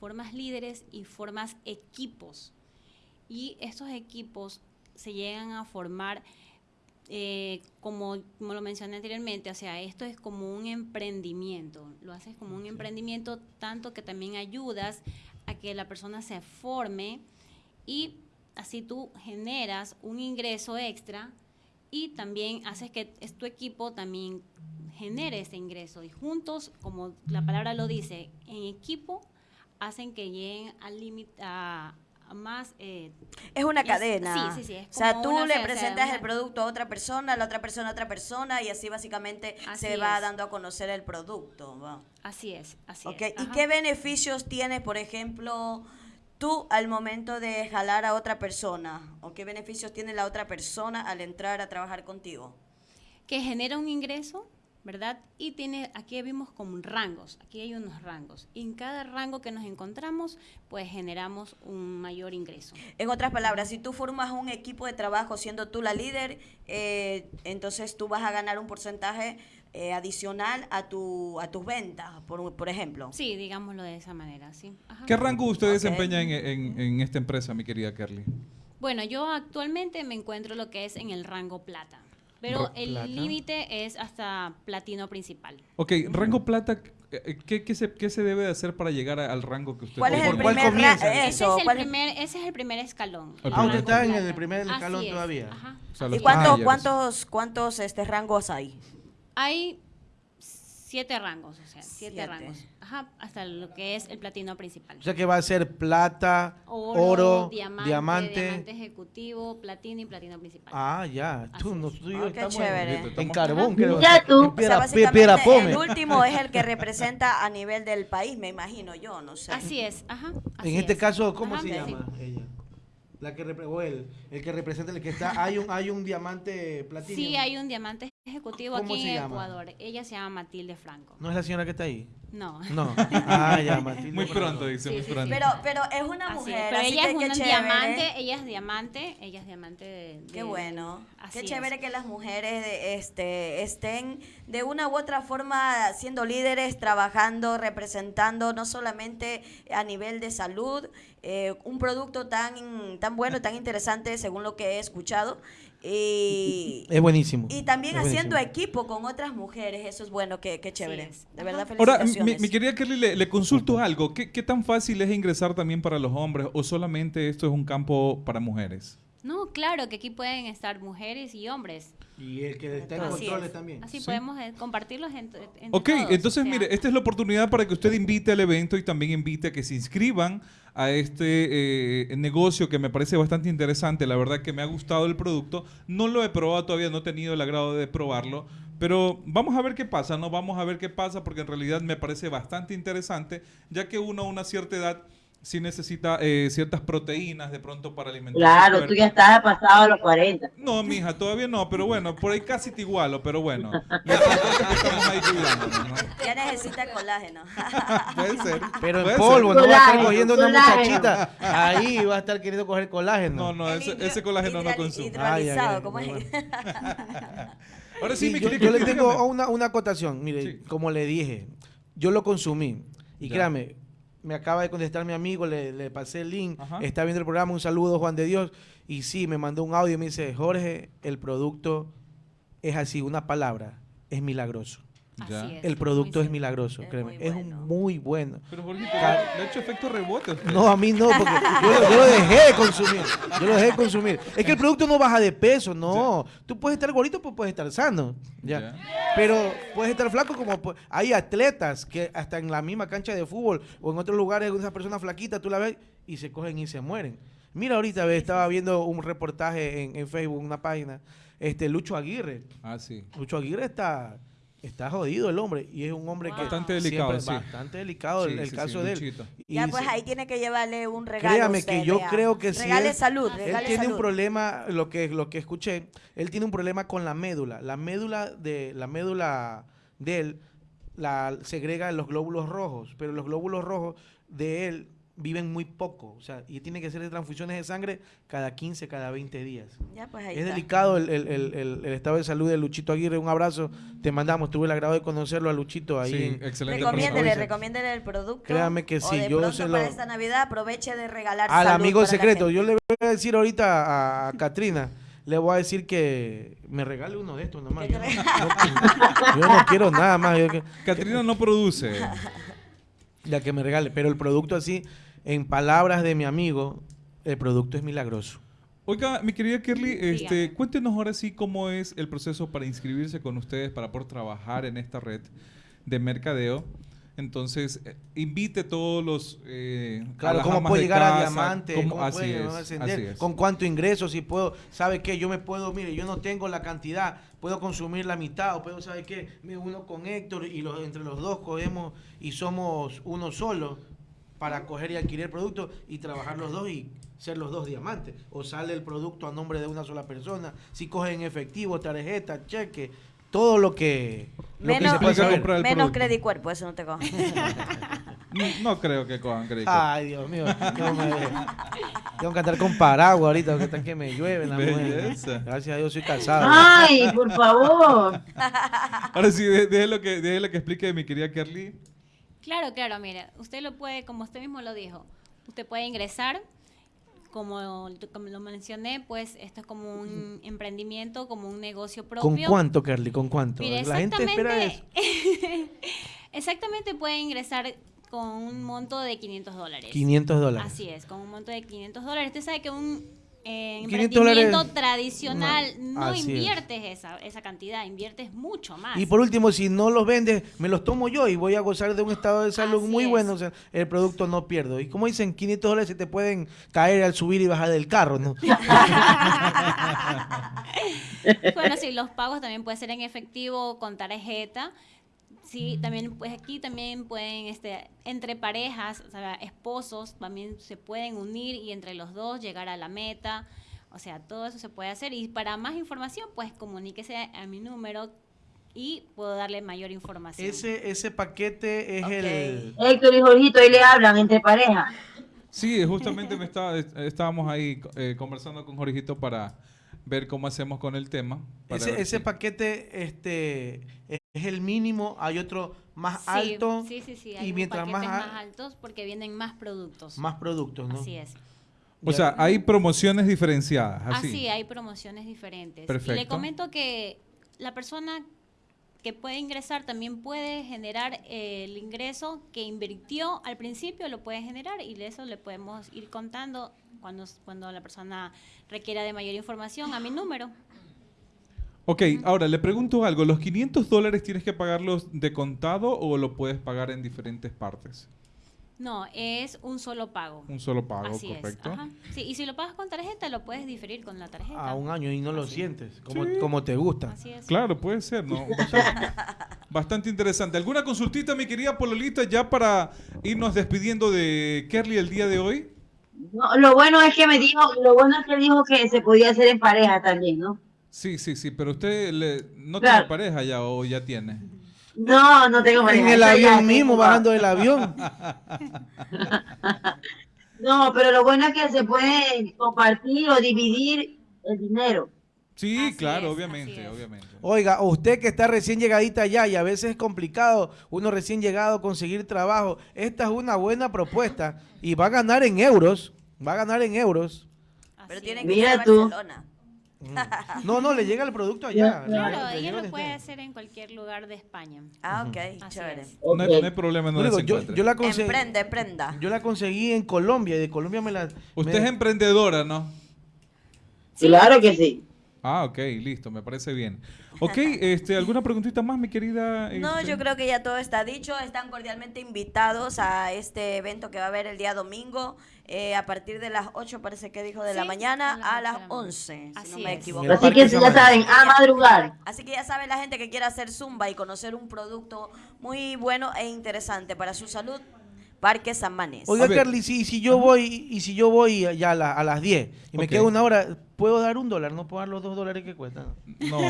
formas líderes y formas equipos. Y estos equipos se llegan a formar, eh, como, como lo mencioné anteriormente, o sea, esto es como un emprendimiento, lo haces como un emprendimiento tanto que también ayudas a que la persona se forme y así tú generas un ingreso extra y también haces que tu equipo también genere ese ingreso. Y juntos, como la palabra lo dice, en equipo hacen que lleguen al límite a, a más eh, Es una Es- cadena. sí, sí, sí, es O sea, tú una- le presentas una- el producto a otra persona, la otra persona a otra persona y así básicamente Así se va dando a conocer el producto. así es, así Ok, es. ¿Y Ajá. qué beneficios tienes, por ejemplo, tú al momento de jalar a otra persona? ¿O qué beneficios tiene la otra persona al entrar a trabajar contigo? que genera un ingreso, ¿verdad? Y tiene, aquí vimos como rangos, aquí hay unos rangos. Y en cada rango que nos encontramos, pues generamos un mayor ingreso. En otras palabras, si tú formas un equipo de trabajo siendo tú la líder, eh, entonces tú vas a ganar un porcentaje eh, adicional a tu a tus ventas, por, por ejemplo. Sí, digámoslo de esa manera, sí. Ajá. ¿Qué rango usted desempeña en, en- en esta empresa, mi querida Kerly? Bueno, yo actualmente me encuentro lo que es en el rango plata, pero el límite es hasta platino principal. Ok, rango plata, eh, ¿qué, qué se, qué se debe de hacer para llegar a- al rango que usted ¿Cuál es tiene? el ¿Por cuál primer comienza? Ese eso? es, el ¿cuál es- primer, ese es el primer escalón. Ah, usted está en rango el primer escalón Así es, todavía. ajá. O sea, ¿Y talleres. cuántos cuántos este rangos hay? Hay siete rangos, o sea, siete, Siete. rangos. Ajá, hasta lo que es el platino principal. O sea que va a ser plata, Oro, oro, diamante, diamante. diamante ejecutivo, platino y platino principal. Ah, ya. Tú, Así no, tú y yo Ah, qué estamos chévere. en- en carbón, creo. Ya tú. En O piedra, o sea, piedra pome. el último es el que representa a nivel del país, me imagino yo, no sé. Así es, ajá. En así este es. caso, ¿cómo Ajá, se sí. llama ella? La que o el, el que representa el que está. Hay un, hay un diamante platino. Sí, hay un diamante ejecutivo ¿Cómo aquí en llama? Ecuador. Ella se llama Matilde Franco. ¿No es la señora que está ahí? No. No. Ah, ya, Matilde. Muy Franco. pronto, dice, Sí, muy sí, pronto. Pero pero es una Así es, mujer, pero así ella que es qué un chévere. diamante, ella es diamante, ella es diamante de... Qué de- bueno. así Qué es. chévere que las mujeres de- este, estén de una u otra forma siendo líderes, trabajando, representando, no solamente a nivel de salud, eh, un producto tan, tan bueno, tan interesante según lo que he escuchado. Y, Es buenísimo. y también Es haciendo buenísimo. equipo con otras mujeres, eso es bueno, qué, qué chévere. es. De verdad, Ahora, felicitaciones. mi, mi querida Kerly, le, le consulto algo. ¿Qué, qué tan fácil es ingresar también para los hombres o solamente esto es un campo para mujeres? No, claro que aquí pueden estar mujeres y hombres. Y el que está en controles es. también. Así Sí. podemos eh, compartirlos entre, entre Ok, todos, entonces o sea, mire, esta es la oportunidad para que usted invite al evento y también invite a que se inscriban a este eh, negocio que me parece bastante interesante. La verdad que me ha gustado el producto. No lo he probado todavía, no he tenido el agrado de probarlo. Pero vamos a ver qué pasa, ¿no? Vamos a ver qué pasa porque en realidad me parece bastante interesante, ya que uno a una cierta edad sí necesita eh, ciertas proteínas de pronto para alimentar. Claro, tú ya estás pasado a los 40. No, mija, todavía no, pero bueno, por ahí casi te igualo, pero bueno. Ya necesita colágeno. Puede ser. Pero puede en polvo, ser. no va a estar Colágeno, cogiendo una colágeno. muchachita. Ahí va a estar queriendo coger colágeno. No, no, ese, hidro- ese colágeno no consume. Ahora sí, Sí, mi yo, querido, yo le tengo una, una acotación. Mire, Sí. como le dije, yo lo consumí. Y Ya. créame, me acaba de contestar mi amigo, le, le pasé el link, Ajá. está viendo el programa, un saludo Juan de Dios. Y sí, me mandó un audio y me dice, Jorge, el producto es así, una palabra, es milagroso. Ya. así es, El producto es milagroso, Es créeme, muy es bueno. un muy bueno. Pero Jorgito, le ha hecho efecto rebote. usted. No, a mí no, porque yo, lo- yo lo dejé de consumir. Yo lo dejé de consumir. Es que el producto no baja de peso, no. Tú puedes estar gordito, pues puedes estar sano. Ya. Ya. Pero puedes estar flaco como hay atletas que hasta en la misma cancha de fútbol o en otros lugares, esas personas flaquitas, tú la ves y se cogen y se mueren. Mira, ahorita ve, estaba viendo un reportaje en, en Facebook, una página, este Lucho Aguirre. Ah, sí. Lucho Aguirre está, está jodido el hombre y es un hombre que Bastante delicado, sí. bastante delicado el, Sí, el sí, caso sí, de él. Y Ya, pues se- ahí tiene que llevarle un regalo. Créame usted, que yo vea. creo que si Regale él- salud, Él regale tiene un problema, lo que, lo que escuché, él tiene un problema con la médula. La médula de, la médula de él la segrega los glóbulos rojos, pero los glóbulos rojos de él viven muy poco, o sea, y tiene que hacer transfusiones de sangre cada 15, cada 20 días. Ya, pues ahí Es está. delicado el, el- el- el- el estado de salud de Luchito Aguirre. Un abrazo, te mandamos. Tuve el agrado de conocerlo a Luchito ahí. Sí, en- excelente Recomiéndele, recomiéndele el producto. Créame que o sí, de yo se para lo- esta Navidad aproveche de regalar Al salud amigo para la secreto, gente. yo le voy a decir ahorita a, a Katrina, le voy a decir que me regale uno de estos nomás. Yo no, yo no quiero nada más. Catrina no produce. ya que me regale, pero el producto así, en palabras de mi amigo, el producto es milagroso. Oiga, mi querida Kerly, este, cuéntenos ahora sí cómo es el proceso para inscribirse con ustedes para poder trabajar en esta red de mercadeo. Entonces, eh, invite todos los... eh, a Claro, cómo de llegar a casa, diamante, cómo- cómo así puede es, ascender, así es. con cuánto ingreso, si puedo, ¿sabe qué? Yo me puedo, mire, yo no tengo la cantidad, puedo consumir la mitad, o puedo, ¿sabe qué? Me uno con Héctor y los, entre los dos cogemos y somos uno solo para coger y adquirir el producto y trabajar los dos y ser los dos diamantes. O sale el producto a nombre de una sola persona, si cogen efectivo, tarjeta, cheque, todo lo que, lo que Menos, se puede Implica saber. comprar el menos producto. Credit Cuerpo, eso no te cojo. No, no creo que cojan crédito. Ay, Dios mío, no me. Tengo que andar con paraguas ahorita, porque está que me llueve la mujer. Gracias a Dios soy casado. Ay, por favor. Ahora sí, déjelo que, déjelo que explique mi querida Kerly. Claro, claro, mire, usted lo puede, como usted mismo lo dijo, usted puede ingresar, como, como lo mencioné, pues esto es como un emprendimiento, como un negocio propio. ¿Con cuánto, Carly? ¿Con cuánto? Mire, la gente espera eso. exactamente, exactamente puede ingresar con un monto de 500 dólares. 500 dólares. Así es, con un monto de 500 dólares. Usted sabe que un 500 emprendimiento dólares- tradicional No, no, así es. inviertes esa, esa cantidad, inviertes mucho más. Y por último, si no los vendes, me los tomo yo y voy a gozar de un estado de salud Así muy es. bueno. O sea, el producto no pierdo. Y como dicen, 500 dólares se te pueden caer al subir y bajar del carro, ¿no? bueno, sí, los pagos también pueden ser en efectivo con tarjeta. Sí, también pues aquí también pueden este entre parejas, o sea, esposos también se pueden unir y entre los dos llegar a la meta. O sea, todo eso se puede hacer y para más información, pues comuníquese a mi número y puedo darle mayor información. Ese, ese paquete es Ok. el... Héctor y Jorgito, ahí le hablan entre pareja. Sí, justamente me estaba, est- estábamos ahí eh, conversando con Jorgito para ver cómo hacemos con el tema. Ese, ese si- paquete este, es el mínimo, hay otro más Sí, alto Sí, sí, sí. y mientras más más, altos porque vienen más productos. más productos, ¿no? Así es. O sea, hay promociones diferenciadas. Así. Así, hay promociones diferentes. Y Perfecto. le comento que la persona que puede ingresar también puede generar eh, el ingreso que invirtió al principio, lo puede generar y de eso le podemos ir contando cuando, cuando la persona requiera de mayor información a mi número. Ok, ahora le pregunto algo. ¿Los 500 dólares tienes que pagarlos de contado o lo puedes pagar en diferentes partes? No, es un solo pago. Un solo pago, Así correcto. es. Ajá. Sí, y si lo pagas con tarjeta, lo puedes diferir con la tarjeta. A un año y no lo sientes, como, como te gusta. Así es. Claro, puede ser, ¿no? Bastante, bastante interesante. ¿Alguna consultita, mi querida Pololita, ya para irnos despidiendo de Kerly el día de hoy? No, lo bueno es que me dijo, lo bueno es que dijo que se podía hacer en pareja también, ¿no? Sí, sí, sí, pero usted le- no Claro. tiene pareja ya o ya tiene. No, no tengo pareja. En el avión tengo. mismo, bajando del avión. No, pero lo bueno es que se puede compartir o dividir el dinero. Sí, Así claro, es, obviamente, obviamente. Oiga, usted que está recién llegadita allá y a veces es complicado uno recién llegado conseguir trabajo, esta es una buena propuesta y va a ganar en euros, va a ganar en euros. Pero Así es. que ir Mira a tú. Barcelona. No, no, le llega el producto allá. Claro, Le ella lo puede hacer en cualquier lugar de España. Ah, ok, Así chévere. es. No, hay, Ok. no hay problema, no No, digo, yo, yo la conseguí, Emprende, emprenda. yo la conseguí en Colombia y de Colombia me la... Usted me- es emprendedora, ¿no? Claro que sí. Ah, ok, listo, me parece bien. Ok, este, ¿alguna preguntita más, mi querida? No, este? yo creo que ya todo está dicho. Están cordialmente invitados a este evento que va a haber el día domingo eh, a partir de las 8, parece que dijo, de la mañana a las a ocho las de la mañana. 11, si no Así me es. equivoco. Así que ya saben, a madrugar. Así que ya sabe la gente que quiera hacer zumba y conocer un producto muy bueno e interesante para su salud, Parque San Manés. Oiga. Carly, si, si yo voy y si yo voy ya a, la- a las 10 y me quedo una hora, ¿puedo dar un dólar? ¿No puedo dar los dos dólares que cuestan? No,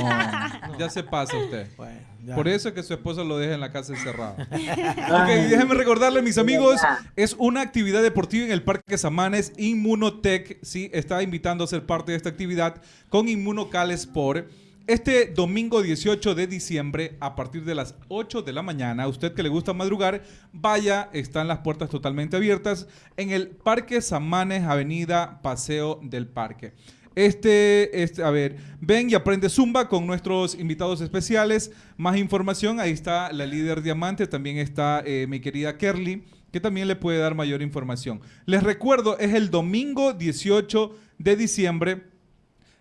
ya se pasa usted. Bueno, ya. Por eso es que su esposo lo deja en la casa encerrado. ok, déjenme recordarle, mis amigos, es una actividad deportiva en el Parque Samanes, Inmunotech, sí, está invitando a ser parte de esta actividad con Inmunocal Sport. Este domingo 18 de diciembre, a partir de las 8 de la mañana, a usted que le gusta madrugar, vaya, están las puertas totalmente abiertas en el Parque Samanes, Avenida Paseo del Parque. Este, este, a ver, ven y aprende Zumba con nuestros invitados especiales. Más información, ahí está la líder diamante, también está eh, mi querida Kerly, que también le puede dar mayor información. Les recuerdo, es el domingo 18 de diciembre.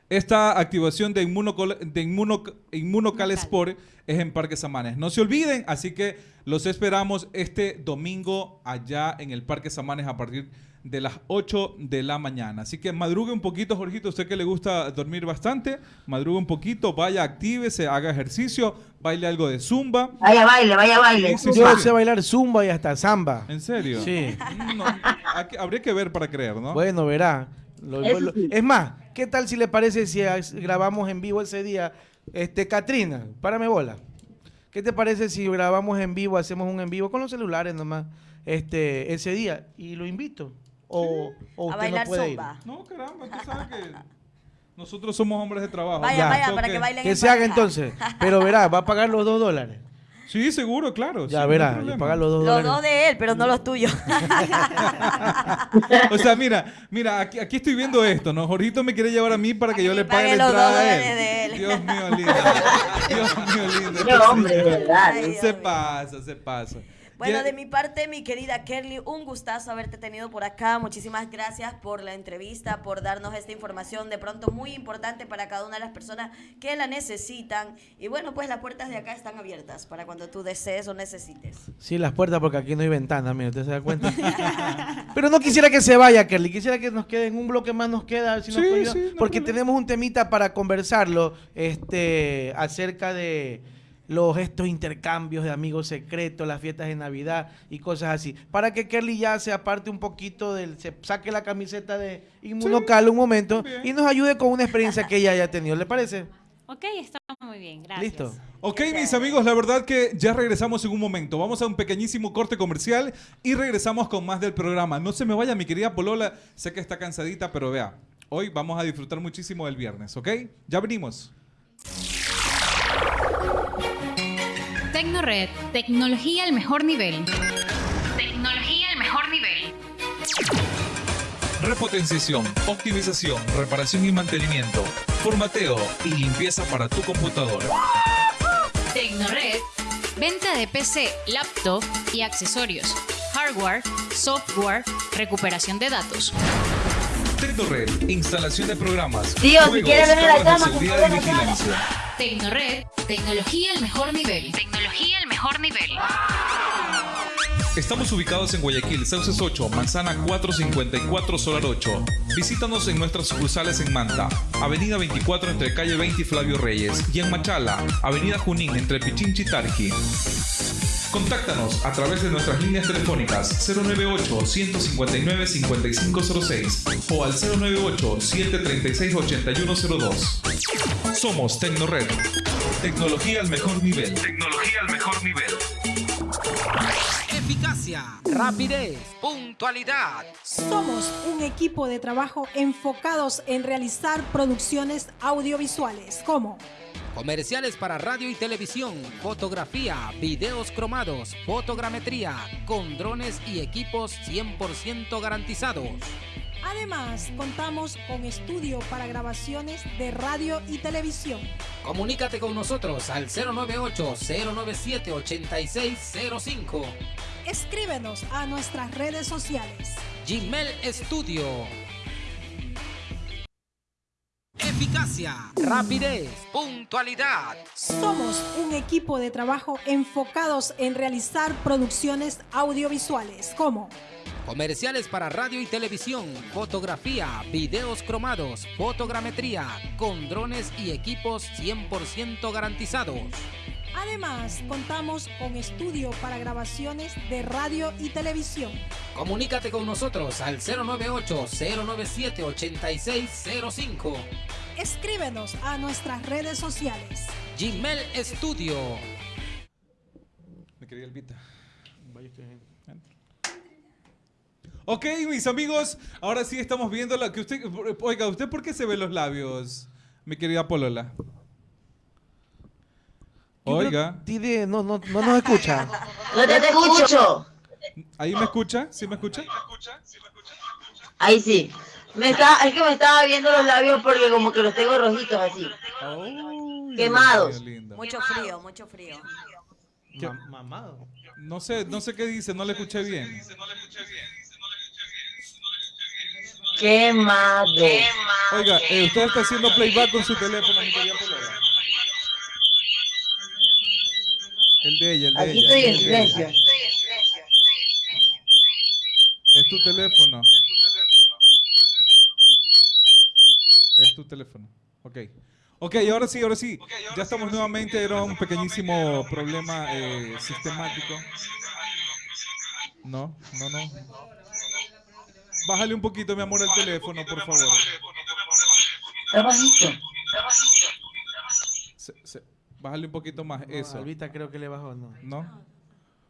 Esta activación de, Inmunocol- de Inmuno- Inmunocal Sport es en Parque Samanes. No se olviden, así que los esperamos este domingo allá en el Parque Samanes a partir de las 8 de la mañana. Así que madrugue un poquito, Jorgito, usted que le gusta dormir bastante, madrugue un poquito, vaya, actívese, haga ejercicio, baile algo de zumba. Vaya baile, vaya baile. Sí, Yo sé bailar zumba y hasta samba. ¿En serio? Sí. No, habría que ver para creer, ¿no? Bueno, verá. Lo- Eso lo- sí. es más, ¿qué tal si le parece si grabamos en vivo ese día? Este, Katrina, párame bola. ¿Qué te parece si grabamos en vivo, hacemos un en vivo con los celulares nomás, este, ese día? Y lo invito. o, o A bailar no puede ir. zumba. No, caramba, tú sabes que nosotros somos hombres de trabajo. Vaya, Ya. vaya, para que bailen Que en se haga entonces. Pero verá, va a pagar los dos dólares. Sí, seguro, claro. Ya no verá, problema. pagar los dos Los dólares. dos de él, pero no los tuyos. O sea, mira, mira, aquí, aquí estoy viendo esto, ¿no? Jorgito me quiere llevar a mí para que yo le pague pague la los entrada dos a él. de él. Dios mío, lindo. Dios mío, lindo. Qué hombre, de verdad. Ay, Dios Se mío. pasa, se pasa. Bueno, de mi parte, mi querida Kerly, un gustazo haberte tenido por acá. Muchísimas gracias por la entrevista, por darnos esta información de pronto muy importante para cada una de las personas que la necesitan. Y bueno, pues las puertas de acá están abiertas para cuando tú desees o necesites. Sí, las puertas porque aquí no hay ventana, mira, ¿usted se da cuenta? Pero no quisiera que se vaya, Kerly. Quisiera que nos quede en un bloque más, nos queda. a ver si nos Sí, ayudar, sí, no porque problema. tenemos un temita para conversarlo este, acerca de los estos intercambios de amigos secretos, las fiestas de Navidad y cosas así. Para que Kerly ya se aparte un poquito del, se saque la camiseta de Inmunocal un momento bien. y nos ayude con una experiencia que ella haya tenido. ¿Le parece? Ok, está muy bien, gracias. Listo. Ok, mis amigos, la verdad que ya regresamos en un momento. Vamos a un pequeñísimo corte comercial y regresamos con más del programa. No se me vaya, mi querida Polola. Sé que está cansadita, pero vea, hoy vamos a disfrutar muchísimo del viernes, ¿ok? Ya venimos. Tecnored, tecnología al mejor nivel. Tecnología al mejor nivel. Repotenciación, optimización, reparación y mantenimiento, formateo y limpieza para tu computadora. Tecnored, venta de PC, laptop y accesorios. Hardware, software, recuperación de datos. Tecnored, instalación de programas, Tío, si juegos, quieres venir a la cama, seguridad y vigilancia. Tecnored, tecnología al mejor nivel. Tecnología al mejor nivel. Estamos ubicados en Guayaquil, Sauces 8, Manzana 454, Solar 8. Visítanos en nuestras sucursales en Manta, Avenida 24 entre calle 20 y Flavio Reyes, y en Machala, Avenida Junín entre Pichinchi y Tarqui. Contáctanos a través de nuestras líneas telefónicas 098-159-5506 o al 098-736-8102. Somos Tecnored. Tecnología al mejor nivel. Tecnología al mejor nivel. Eficacia, rapidez, puntualidad. Somos un equipo de trabajo enfocados en realizar producciones audiovisuales como Comerciales para radio y televisión, fotografía, videos cromados, fotogrametría, con drones y equipos 100% garantizados. Además, contamos con estudio para grabaciones de radio y televisión. Comunícate con nosotros al 098-097-8605. Escríbenos a nuestras redes sociales. Gmail Studio. Eficacia, rapidez, puntualidad. Somos un equipo de trabajo enfocados en realizar producciones audiovisuales como Comerciales para radio y televisión, fotografía, videos cromados, fotogrametría, con drones y equipos 100% garantizados. Además, contamos con estudio para grabaciones de radio y televisión. Comunícate con nosotros al 098-097-8605. Escríbenos a nuestras redes sociales. Gmail Studio. Mi querida Elvita. Ok, mis amigos, ahora sí estamos viendo la que usted. Oiga, ¿usted por qué se ve los labios, mi querida Polola? Oiga, tiene- no, no, no nos escucha. No te escucho. ¿ahí me escucha? ¿Sí me escucha? Ahí sí. Me está, es que me estaba viendo los labios porque como que los tengo rojitos así. Ay, Quemados. Mucho frío, mucho frío. ¿Qué? Ma- mamado. No sé, no sé qué dice, no le escuché bien. Quemado. Oiga, eh, usted está haciendo playback con su teléfono, mi querida El de ella, el de Aquí ella. estoy en el de ella. silencio. Es tu teléfono. Es tu teléfono. Ok. Ok, ahora sí, ahora sí. Ya estamos nuevamente. Era un pequeñísimo problema eh, sistemático. No, no, no. Bájale un poquito, mi amor, el teléfono, por favor. Está bajito. Se- se- bájale un poquito más. No, Eso. Albita creo que le bajó, no. ¿No?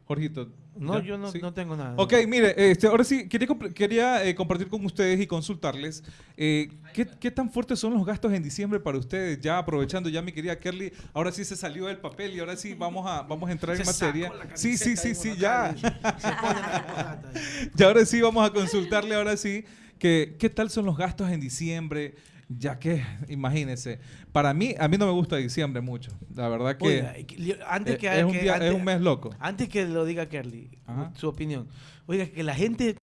Jorgito. No, ¿ya? yo no, ¿Sí? no tengo nada. Ok, mire, este, ahora sí, quería, comp- quería eh, compartir con ustedes y consultarles eh, ¿qué, qué tan fuertes son los gastos en diciembre para ustedes. Ya aprovechando, ya mi querida Kerly, ahora sí se salió del papel y ahora sí vamos a, vamos a entrar en materia. Sí, sí, sí, sí, ya. acá, se pone la corbata. Y ahora sí vamos a consultarle, ahora sí, que, qué tal son los gastos en diciembre. Ya que, imagínense, para mí, a mí no me gusta diciembre mucho. La verdad que Oiga, antes eh, que, es, un que- día- antes- es un mes loco. Antes que lo diga Kerly, Ajá. su opinión. Oiga, que la gente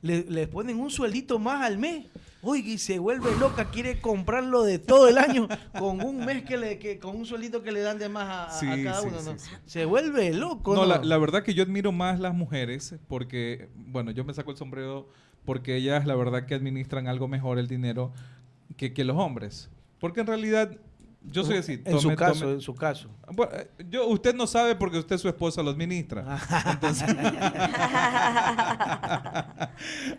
le, le ponen un sueldito más al mes. Oiga, y se vuelve loca, quiere comprarlo de todo el año con un mes que le, que, con un sueldito que le dan de más a, cada sí, uno, sí, ¿no? sí. Se vuelve loco, No, ¿no? la, la verdad que yo admiro más las mujeres porque, bueno, yo me saco el sombrero porque ellas la verdad que administran algo mejor el dinero que, que los hombres. Porque en realidad, yo soy así. En su tome- caso, tome- en su caso. Bueno, yo, usted no sabe porque usted su esposa lo administra. Entonces-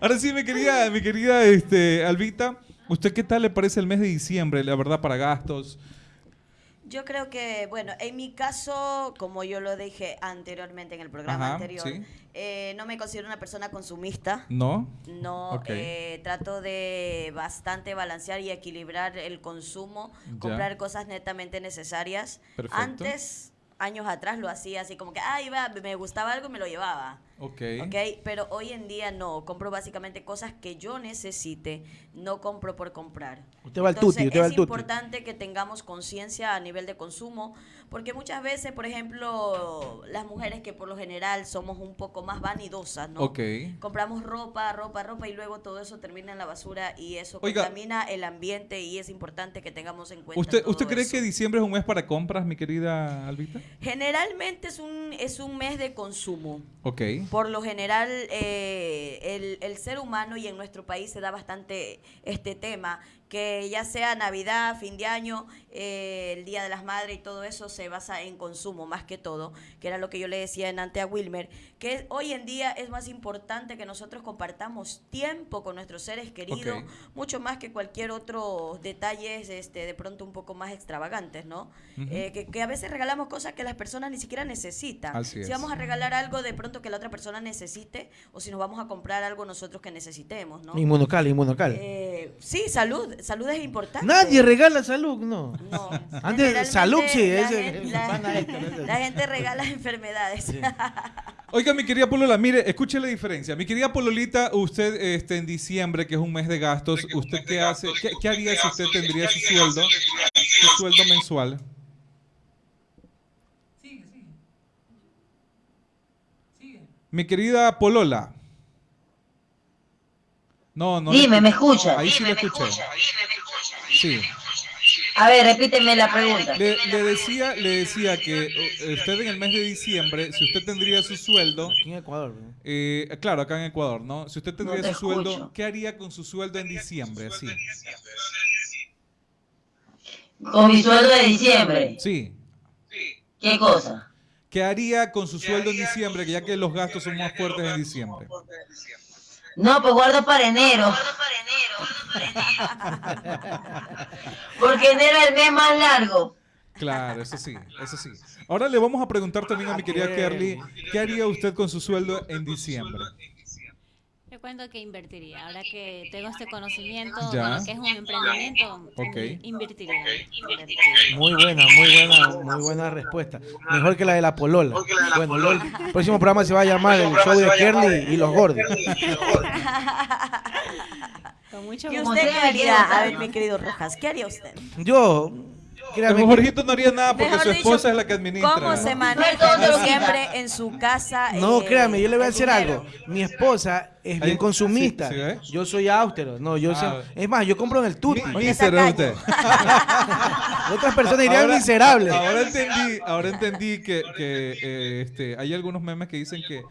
Ahora sí, mi querida, mi querida este, Albita, ¿usted qué tal le parece el mes de diciembre, la verdad, para gastos? Yo creo que, bueno, en mi caso, como yo lo dije anteriormente en el programa Ajá, anterior, sí. eh, no me considero una persona consumista. ¿No? No, Ok. eh, trato de bastante balancear y equilibrar el consumo, Ya. comprar cosas netamente necesarias. Perfecto. Antes, años atrás, lo hacía así como que, ah, iba, me gustaba algo y me lo llevaba. Ok. ¿Ok? Pero hoy en día no, compro básicamente cosas que yo necesite, no compro por comprar. Usted va al tuti, usted va es al tuti. importante que tengamos conciencia a nivel de consumo, porque muchas veces, por ejemplo, las mujeres que por lo general somos un poco más vanidosas, ¿no? Ok. Compramos ropa, ropa, ropa y luego todo eso termina en la basura y eso Oiga. contamina el ambiente y es importante que tengamos en cuenta ¿Usted, todo ¿Usted cree eso. que diciembre es un mes para compras, mi querida Albita? Generalmente es un, es un mes de consumo. Ok. Por lo general, eh, el, el ser humano y en nuestro país se da bastante este tema, que ya sea Navidad, fin de año, eh, el Día de las Madres y todo eso se basa en consumo más que todo, que era lo que yo le decía en ante a Wilmer, que hoy en día es más importante que nosotros compartamos tiempo con nuestros seres queridos, mucho más que cualquier otro detalles este, de pronto un poco más extravagantes, ¿no? Eh, que, que a veces regalamos cosas que las personas ni siquiera necesitan. Así es. Si vamos a regalar algo de pronto que la otra persona necesite o si nos vamos a comprar algo nosotros que necesitemos, ¿no? Inmunocal, inmunocal. Eh, sí, salud, salud es importante. Nadie regala salud, no. No. Antes, sí, la gente- la- gente regala enfermedades. Oiga, mi querida Polola, mire, escuche la diferencia. Mi querida Pololita, usted este, en diciembre, que es un mes de gastos, ¿usted qué hace? ¿Qué, qué haría si usted tendría su sueldo, su sueldo mensual? Mi querida Polola. No, no. le Dime, ¿me escucha? Ahí sí le escuché. Sí. A ver, repíteme la pregunta. Le, le decía, le decía que eh, usted en el mes de diciembre, si usted tendría su sueldo, Aquí en Ecuador. ¿no? eh, claro, acá en Ecuador, ¿no? Si usted tendría te su sueldo. ¿qué haría con su sueldo en diciembre? Sí. Con mi sueldo de diciembre, Sí. ¿qué cosa? ¿Qué haría con su sueldo en diciembre, que ya que los gastos son más fuertes en diciembre? No, pues guardo para enero. Porque enero es el mes más largo. Claro, eso sí, eso sí. Ahora le vamos a preguntar también a mi querida Kerly, ¿qué haría usted con su sueldo en diciembre? Cuento que invertiría. Ahora que tengo este conocimiento Ya. de lo que es un emprendimiento, Ok. invertiría. invertiría. Muy buena, muy buena, muy buena respuesta. Mejor que la de la Polola. Bueno, lo- el próximo programa se va a llamar el show de Kerly y los gordos. Con mucho ¿Y usted qué haría? A ver, mi querido Rojas, ¿qué haría usted? Yo, créame El Jorgito no haría nada porque su dicho, esposa es la que administra. ¿Cómo se maneja lo en su casa? No, eh, créame, yo le voy a el decir dinero? algo. Mi esposa es bien consumista. sí, sí, ¿eh? Yo soy austero. No, yo Ah. sé- Es más, yo compro en el tuti. Mi- mísero es usted. Otras personas dirían Ahora- miserable. Ahora entendí, ahora entendí que, que, eh, este, hay algunos memes que dicen que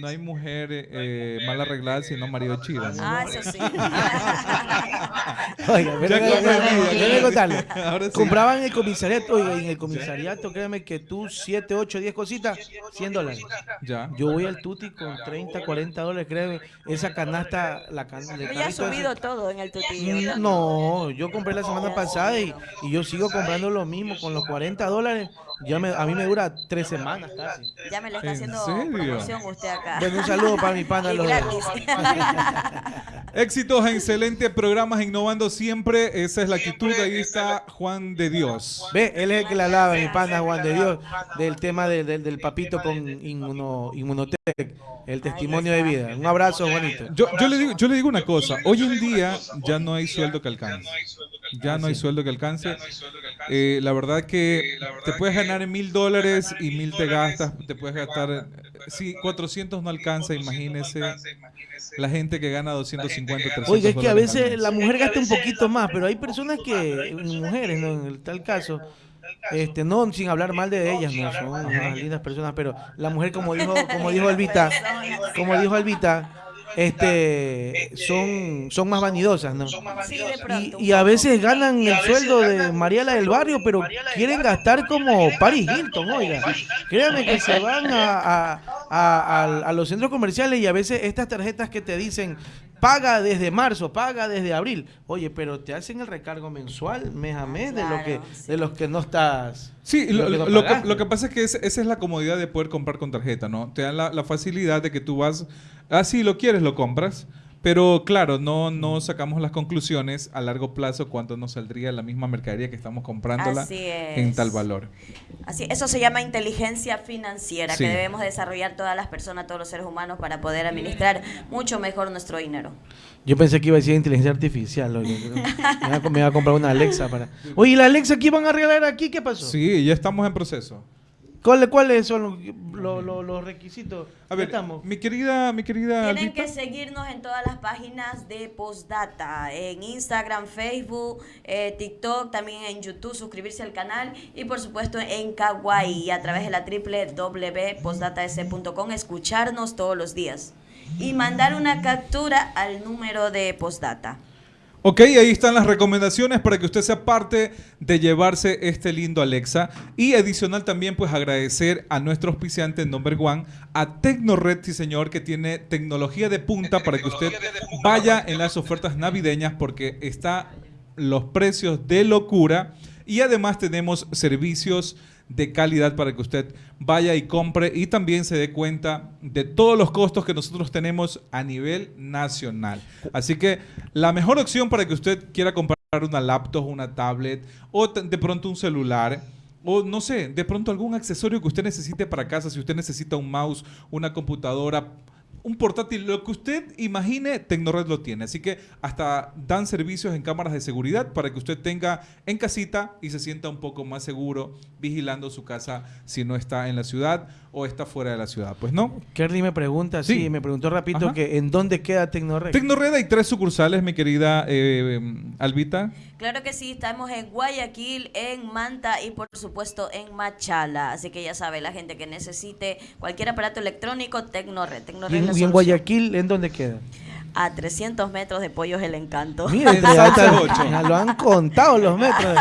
no hay mujer eh, mal arreglada sino marido chido. ¿no? Ah, eso sí. Oiga, pero déjame- contarle. Sí. Compraban en el comisariato, oiga, en el comisariato, créeme que tú 7, 8, 10 cositas, 100 dólares. Ya. Yo voy al tuti con 30, 40 dólares, créeme. Esa canasta, la canasta. Ya ha subido todo en el. ¿verdad? No, yo compré la semana pasada y, y yo sigo comprando lo mismo con los 40 dólares. Ya me, a mí me dura tres semanas casi. Ya me le está ¿En haciendo serio? promoción usted acá. Bueno, un saludo para mi pana. Los-. Éxitos, excelentes programas, innovando siempre. Esa es la actitud. Ahí está Juan de Dios. Ve, él es el que le hablaba, mi pana Juan de Dios, del tema del- del- del papito con inmuno, Inmunotech, el testimonio de vida. Un abrazo, Juanito. Yo, yo le digo, yo le digo una cosa. Hoy en día ya no hay sueldo que alcance. Ya no hay sueldo que alcance. Eh, la verdad que te puedes ganar mil dólares y mil te gastas. Te puedes gastar. Sí, 400 no alcanza, imagínese. La gente que gana 250, 300 Oiga, es que a veces la mujer gasta un poquito más, pero hay personas que, mujeres, ¿no? En el tal caso, este, no sin hablar mal de ellas, no son unas lindas personas, pero la mujer, como dijo, como dijo Elvita, como dijo Elvita, este, son, son más vanidosas, ¿no? Sí, de Y, y a veces ganan el sueldo de Mariela del Barrio, pero quieren gastar como Paris Hilton, oiga. Créanme que se van a, a- a- a- a los centros comerciales y a veces estas tarjetas que te dicen paga desde marzo, paga desde abril. Oye, pero te hacen el recargo mensual, mes a mes, de, lo que, sí. de los que no estás... Sí, lo, que no lo que, lo que pasa es que es- esa es la comodidad de poder comprar con tarjeta, ¿no? Te dan la, la facilidad de que tú vas, ah, sí, lo quieres, lo compras, pero claro, no, no sacamos las conclusiones a largo plazo cuánto nos saldría la misma mercadería que estamos comprándola Así es. en tal valor. Así, eso se llama inteligencia financiera Sí. que debemos desarrollar todas las personas, todos los seres humanos para poder administrar mucho mejor nuestro dinero. Yo pensé que iba a decir inteligencia artificial. oye. Me iba, a, comprar una Alexa para... Oye, ¿y la Alexa que iban a regalar aquí? ¿Qué pasó? Sí, ya estamos en proceso. ¿Cuáles cuáles son los, los- los- los requisitos? A ver, estamos? mi querida, mi querida Tienen Albita. que seguirnos en todas las páginas de Postdata, en Instagram, Facebook, eh, TikTok, también en YouTube, suscribirse al canal y por supuesto en Kawaii a través de la www.postdatas.com, escucharnos todos los días y mandar una captura al número de Postdata. Ok, ahí están las recomendaciones para que usted sea parte de llevarse este lindo Alexa. Y adicional también, pues agradecer a nuestro auspiciante number one, a Tecnored, sí señor, que tiene tecnología de punta para que usted vaya en las ofertas navideñas porque está los precios de locura. Y además tenemos servicios de calidad para que usted vaya y compre y también se dé cuenta de todos los costos que nosotros tenemos a nivel nacional. Así que la mejor opción para que usted quiera comprar una laptop, una tablet o de pronto un celular o no sé, de pronto algún accesorio que usted necesite para casa, si usted necesita un mouse, una computadora, un portátil, lo que usted imagine, Tecnored lo tiene. Así que hasta dan servicios en cámaras de seguridad para que usted tenga en casita y se sienta un poco más seguro vigilando su casa si no está en la ciudad o está fuera de la ciudad. Pues no. Kerly me pregunta, sí, Sí. me preguntó rapidito Ajá. que en dónde queda Tecnored. Tecnored hay tres sucursales, mi querida eh, Albita. Claro que sí, estamos en Guayaquil, en Manta y por supuesto en Machala. Así que ya sabe, la gente que necesite cualquier aparato electrónico, Tecnored. Tecnored ¿Y en, y. Guayaquil en dónde queda? A 300 metros de Pollos El Encanto. Mira, En entre Salsa altas- ocho. ya lo han contado los metros.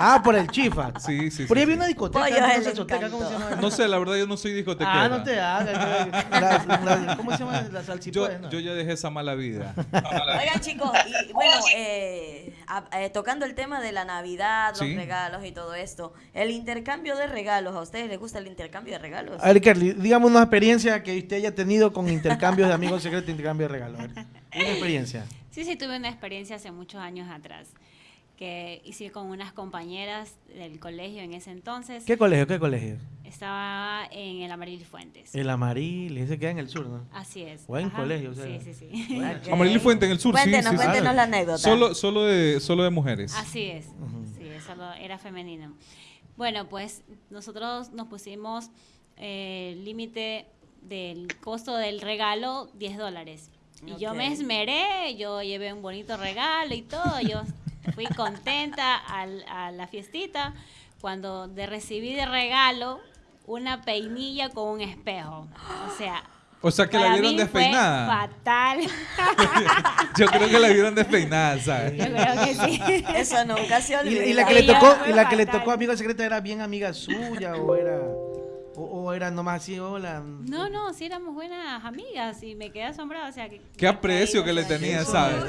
Ah, por el Chifa. Sí, sí, Por ahí sí. había una discoteca, Pollo una el ¿cómo se llama? No sé, la verdad yo no soy discotequero. Ah, no te hagas. ¿Cómo se llama? La Yo, ¿no? yo ya dejé esa mala vida. Oigan chicos, y bueno, eh, a- eh, tocando el tema de la Navidad, los Sí. regalos y todo esto, el intercambio de regalos, ¿a ustedes les gusta el intercambio de regalos? A ver, Kerly, dígame una experiencia que usted haya tenido con intercambios de amigos secretos, intercambio de regalos. Una experiencia. Sí, sí, tuve una experiencia hace muchos años atrás que hice con unas compañeras del colegio en ese entonces. ¿Qué colegio? ¿Qué colegio? Estaba en el Amaril Fuentes. El Amaril, ese queda en el sur, ¿no? Así es. Buen Ajá. colegio, o sea. Sí, sí, sí. Bueno. Amaril Fuente en el sur, sí, Cuéntenos, sí, sí. cuéntenos la anécdota. Solo, solo, de, solo de mujeres. Así es. Sí, eso lo- era femenino. Bueno, pues nosotros nos pusimos eh, el límite del costo del regalo 10 dólares. Y yo me esmeré, yo llevé un bonito regalo y todo, yo fui contenta al- a la fiestita cuando de recibí de regalo una peinilla con un espejo. O sea, O sea que la vieron mí fue despeinada. fatal. Yo creo que la vieron despeinada, ¿sabes? Yo creo que sí. Eso nunca se ¿Y, olvida. y la que le tocó, y la que le tocó amiga secreta era bien amiga suya o era O, o era nomás así, hola. No, no, sí éramos buenas amigas y me quedé asombrada. O sea, que, Qué aprecio que le tenía, ¿sabes?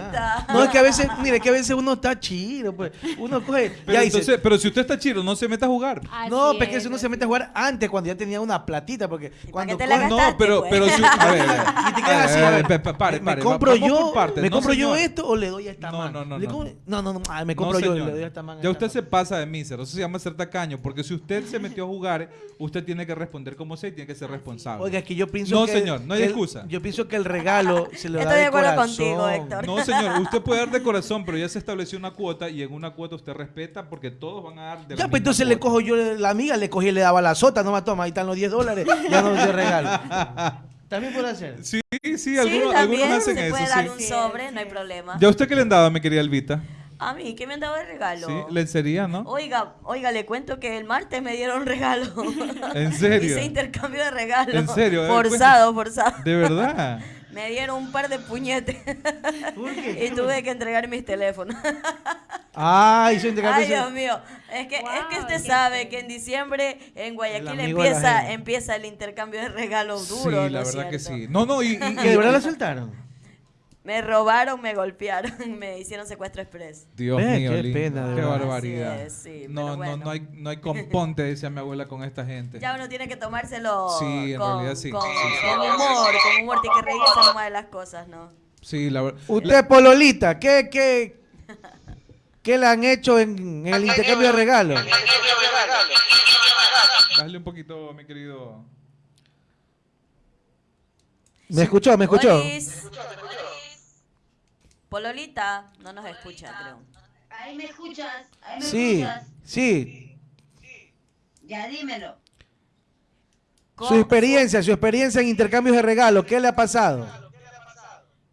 No, es que a veces, mire, que a veces uno está chido, pues. Uno coge. Pero, ya dice, pero si usted está chido, no se meta a jugar. no, porque eso uno se mete a jugar antes, cuando ya tenía una platita, porque cuando te la coge- No, pero, pero si. A ver, a ver. Y te quedas así, a ver, pare, ¿Me compro yo. ¿me No, compro yo esto o le doy a esta No, man? no, no, Le no. no, no, no, ah, me No, compro yo y le doy a esta man. Ya usted se pasa de mísero. Eso se llama ser tacaño. Porque si usted se metió a jugar, usted tiene que responder como sea y tiene que ser responsable. Oiga, es que yo pienso No, que... señor, no hay el- excusa. Yo pienso que el regalo se le da Estoy de acuerdo corazón. contigo, Héctor. No, señor, usted puede dar de corazón, pero ya se estableció una cuota y en una cuota usted respeta porque todos van a dar de la Ya, misma pues entonces le cojo yo la amiga, le cogí y le daba la sota, no me toma, ahí están los 10 dólares, ya no regalo. También puede hacer. Sí, sí, Sí, algunos, también algunos hacen se eso, puede sí. dar un sobre, no hay problema. ¿Ya usted qué le han dado, mi querida Elvita? A mí, ¿qué me han dado de regalo? Sí, lencería, ¿no? Oiga, oiga, le cuento que el martes me dieron regalo. ¿En serio? Hice intercambio de regalos. ¿En serio? Forzado, forzado. De verdad. Me dieron un par de puñetes. y tuve que entregar mis teléfonos. Ah, hizo intercambio. Ay, Dios mío. Es que, es que usted sabe que en diciembre en Guayaquil empieza, empieza el intercambio de regalos Sí, duro. la ¿no verdad que sí. No, no, y... y- ¿Que de verdad la soltaron? Me robaron, me golpearon, me hicieron secuestro express. Dios mío, qué lindo. pena, qué verdad. barbaridad. Así es, sí, no, pero no, bueno. no hay, no hay componte, decía mi abuela, con esta gente. Ya uno tiene que tomárselo Sí, en con, realidad sí, con, sí, sí. con humor, con humor, tiene que reírse nomás de las cosas, ¿no? Sí, la verdad. Usted, Pololita, ¿qué, qué, qué le han hecho en, en el intercambio de regalos? Bájale un poquito, mi querido. ¿Me escuchó? ¿Me escuchó? Olis. Pololita, no nos escucha, creo. Ahí me escuchas, ahí me Sí, escuchas. sí. Ya dímelo. Su experiencia, su experiencia en intercambios de regalos, ¿qué le ha pasado?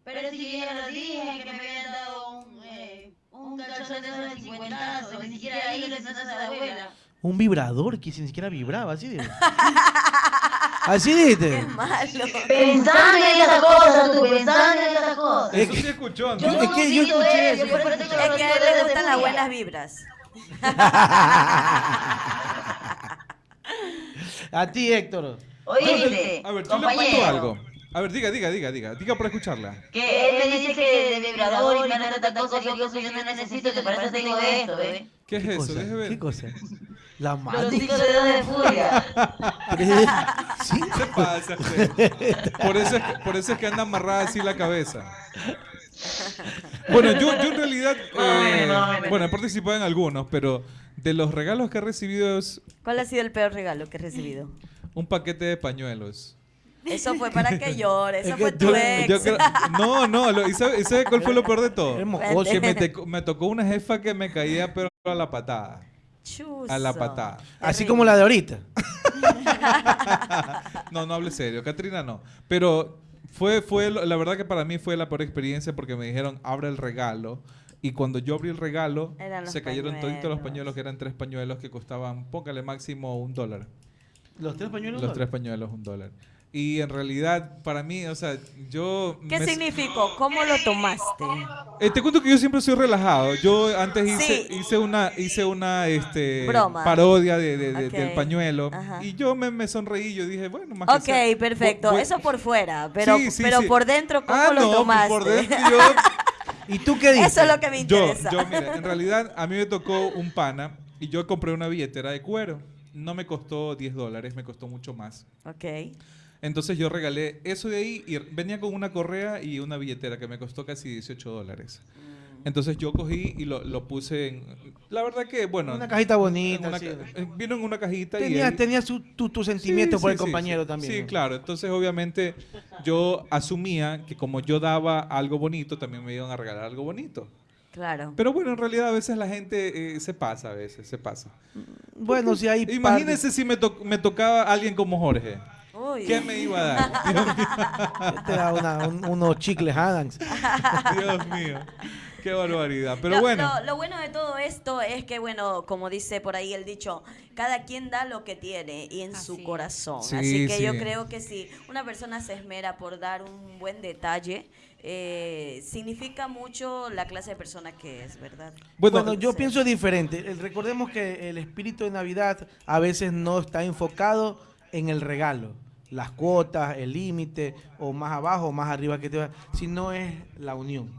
Pero si ya lo dije que me habían dado un, eh, un calzón de esos de 50, ni siquiera ahí le a la abuela. Un vibrador que ni siquiera vibraba, así de... Así dijiste. Malo. Pensando en esas cosas, tú, pensando en esas cosas. Es Eso sí escuchó, ¿no? Yo Es que yo escuché eso, yo por eso Es que a él le gustan las buenas vibras. A ti, Héctor. Oíste, A ver, yo le cuento algo. A ver, diga, diga, diga, diga. Diga para escucharla. que él me dice que de vibrador y me da tanta cosa, yo, yo, yo no necesito, que para eso tengo esto, ¿ves? ¿Qué es ¿Qué eso? cosa? Ver. ¿Qué cosa? La Los cinco dedos de furia. ¿Sí? ¿Qué pasa? Por eso, es que, por eso es que anda amarrada así la cabeza. Bueno, yo, yo en realidad, eh, bueno, he participado en algunos, pero de los regalos que he recibido es ¿Cuál ha sido el peor regalo que he recibido? un paquete de pañuelos. Eso fue para que llore, eso Es que fue tu ex. Yo creo- no, no, lo- ¿y sabe, y sabe cuál fue lo peor de todo? Que me, te- me tocó una jefa que me caía pero a la patada. A la patada. Así como la de ahorita. No, no hable serio, Katrina no. Pero fue, fue, lo- la verdad que para mí fue la peor experiencia porque me dijeron, abre el regalo. Y cuando yo abrí el regalo, se cayeron toditos los pañuelos. pañuelos, que eran tres pañuelos que costaban, póngale máximo un dólar. Los tres pañuelos. Los tres pañuelos, un dólar. Y en realidad, para mí, o sea, yo... ¿Qué me- significó? ¿Cómo lo tomaste? Eh, te cuento que yo siempre soy relajado. Yo antes hice, Sí. hice una, hice una este, Broma. parodia de, de- de- Ok. del pañuelo. Ajá. Y yo me, me sonreí. Yo dije, bueno, más que Ok, sea- perfecto. bu- bu- Eso por fuera, pero, Sí, sí, pero sí. por dentro, ¿cómo Ah, lo no, tomaste? por dentro yo... ¿Y tú qué dices? Eso es lo que me Yo, interesa. yo, mira, en realidad a mí me tocó un pana y yo compré una billetera de cuero. No me costó 10 dólares, me costó mucho más. Ok. Entonces yo regalé eso de ahí y venía con una correa y una billetera que me costó casi 18 dólares. Mm. Entonces yo cogí y lo, lo puse en... La verdad que, bueno... Una cajita bonita. una sí. eh, vino en una cajita y... Tenía, ahí- tenía su, tu, tu sentimiento Sí, por sí, el compañero sí. también. Sí, ¿no? claro. Entonces, obviamente, yo asumía que como yo daba algo bonito, también me iban a regalar algo bonito. Claro. Pero bueno, en realidad a veces la gente eh, se pasa, a veces, se pasa. Bueno, si hay. Imagínense si me, to- me tocaba alguien como Jorge. Uy. ¿Qué me iba a dar? Mío. Te da una- un- unos chicles Adams. Dios mío. Qué barbaridad. Pero Lo- bueno. Lo, lo bueno de todo esto es que, bueno, como dice por ahí el dicho, cada quien da lo que tiene y en su corazón. Sí, Así que yo creo que si una persona se esmera por dar un buen detalle, eh, significa mucho la clase de persona que es, ¿verdad? Bueno, yo pienso diferente. Recordemos que el espíritu de Navidad a veces no está enfocado en el regalo. Las cuotas, el límite, o más abajo o más arriba que te va, sino es la unión.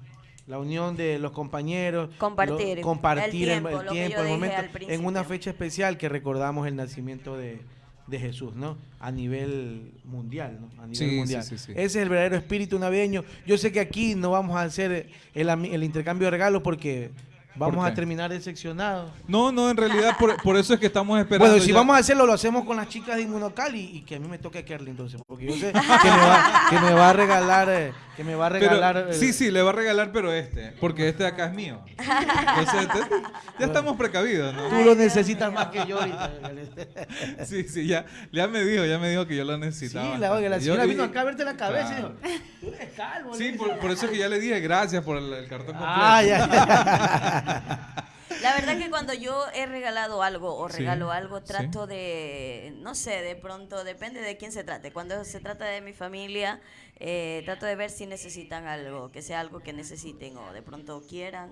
La unión de los compañeros. Compartir, lo- compartir el tiempo, el tiempo, el momento. En una fecha especial que recordamos el nacimiento de, de Jesús, ¿no? A nivel mundial, ¿no? A nivel Sí, mundial. sí, sí. Ese es el verdadero espíritu navideño. Yo sé que aquí no vamos a hacer el, el intercambio de regalos porque vamos a terminar decepcionados. No, no, en realidad por, por eso es que estamos esperando. Bueno, si ya- vamos a hacerlo, lo hacemos con las chicas de Inmunocal y, y que a mí me toque Kerly entonces, porque yo sé que me va, que me va a regalar, eh, que me va a Pero- regalar. eh, sí, sí, le va a regalar, pero este, porque este de acá es mío. Entonces, este- ya estamos precavidos, ¿no? Tú lo necesitas más que yo ahorita. Sí, sí, ya, ya me dijo, ya me dijo que yo lo Sí, necesitaba. la, oiga, la Yo- señora y- vino acá a verte la cabeza. Claro. y dijo, Tú eres calvo. Sí, por, por eso es que ya le dije gracias por el, el cartón completo. Ah, ya. La verdad que cuando yo he regalado algo o Sí, regalo algo, sí. trato de, no sé, de pronto, depende de quién se trate. Cuando se trata de mi familia, eh, trato de ver si necesitan algo, que sea algo que necesiten o de pronto quieran.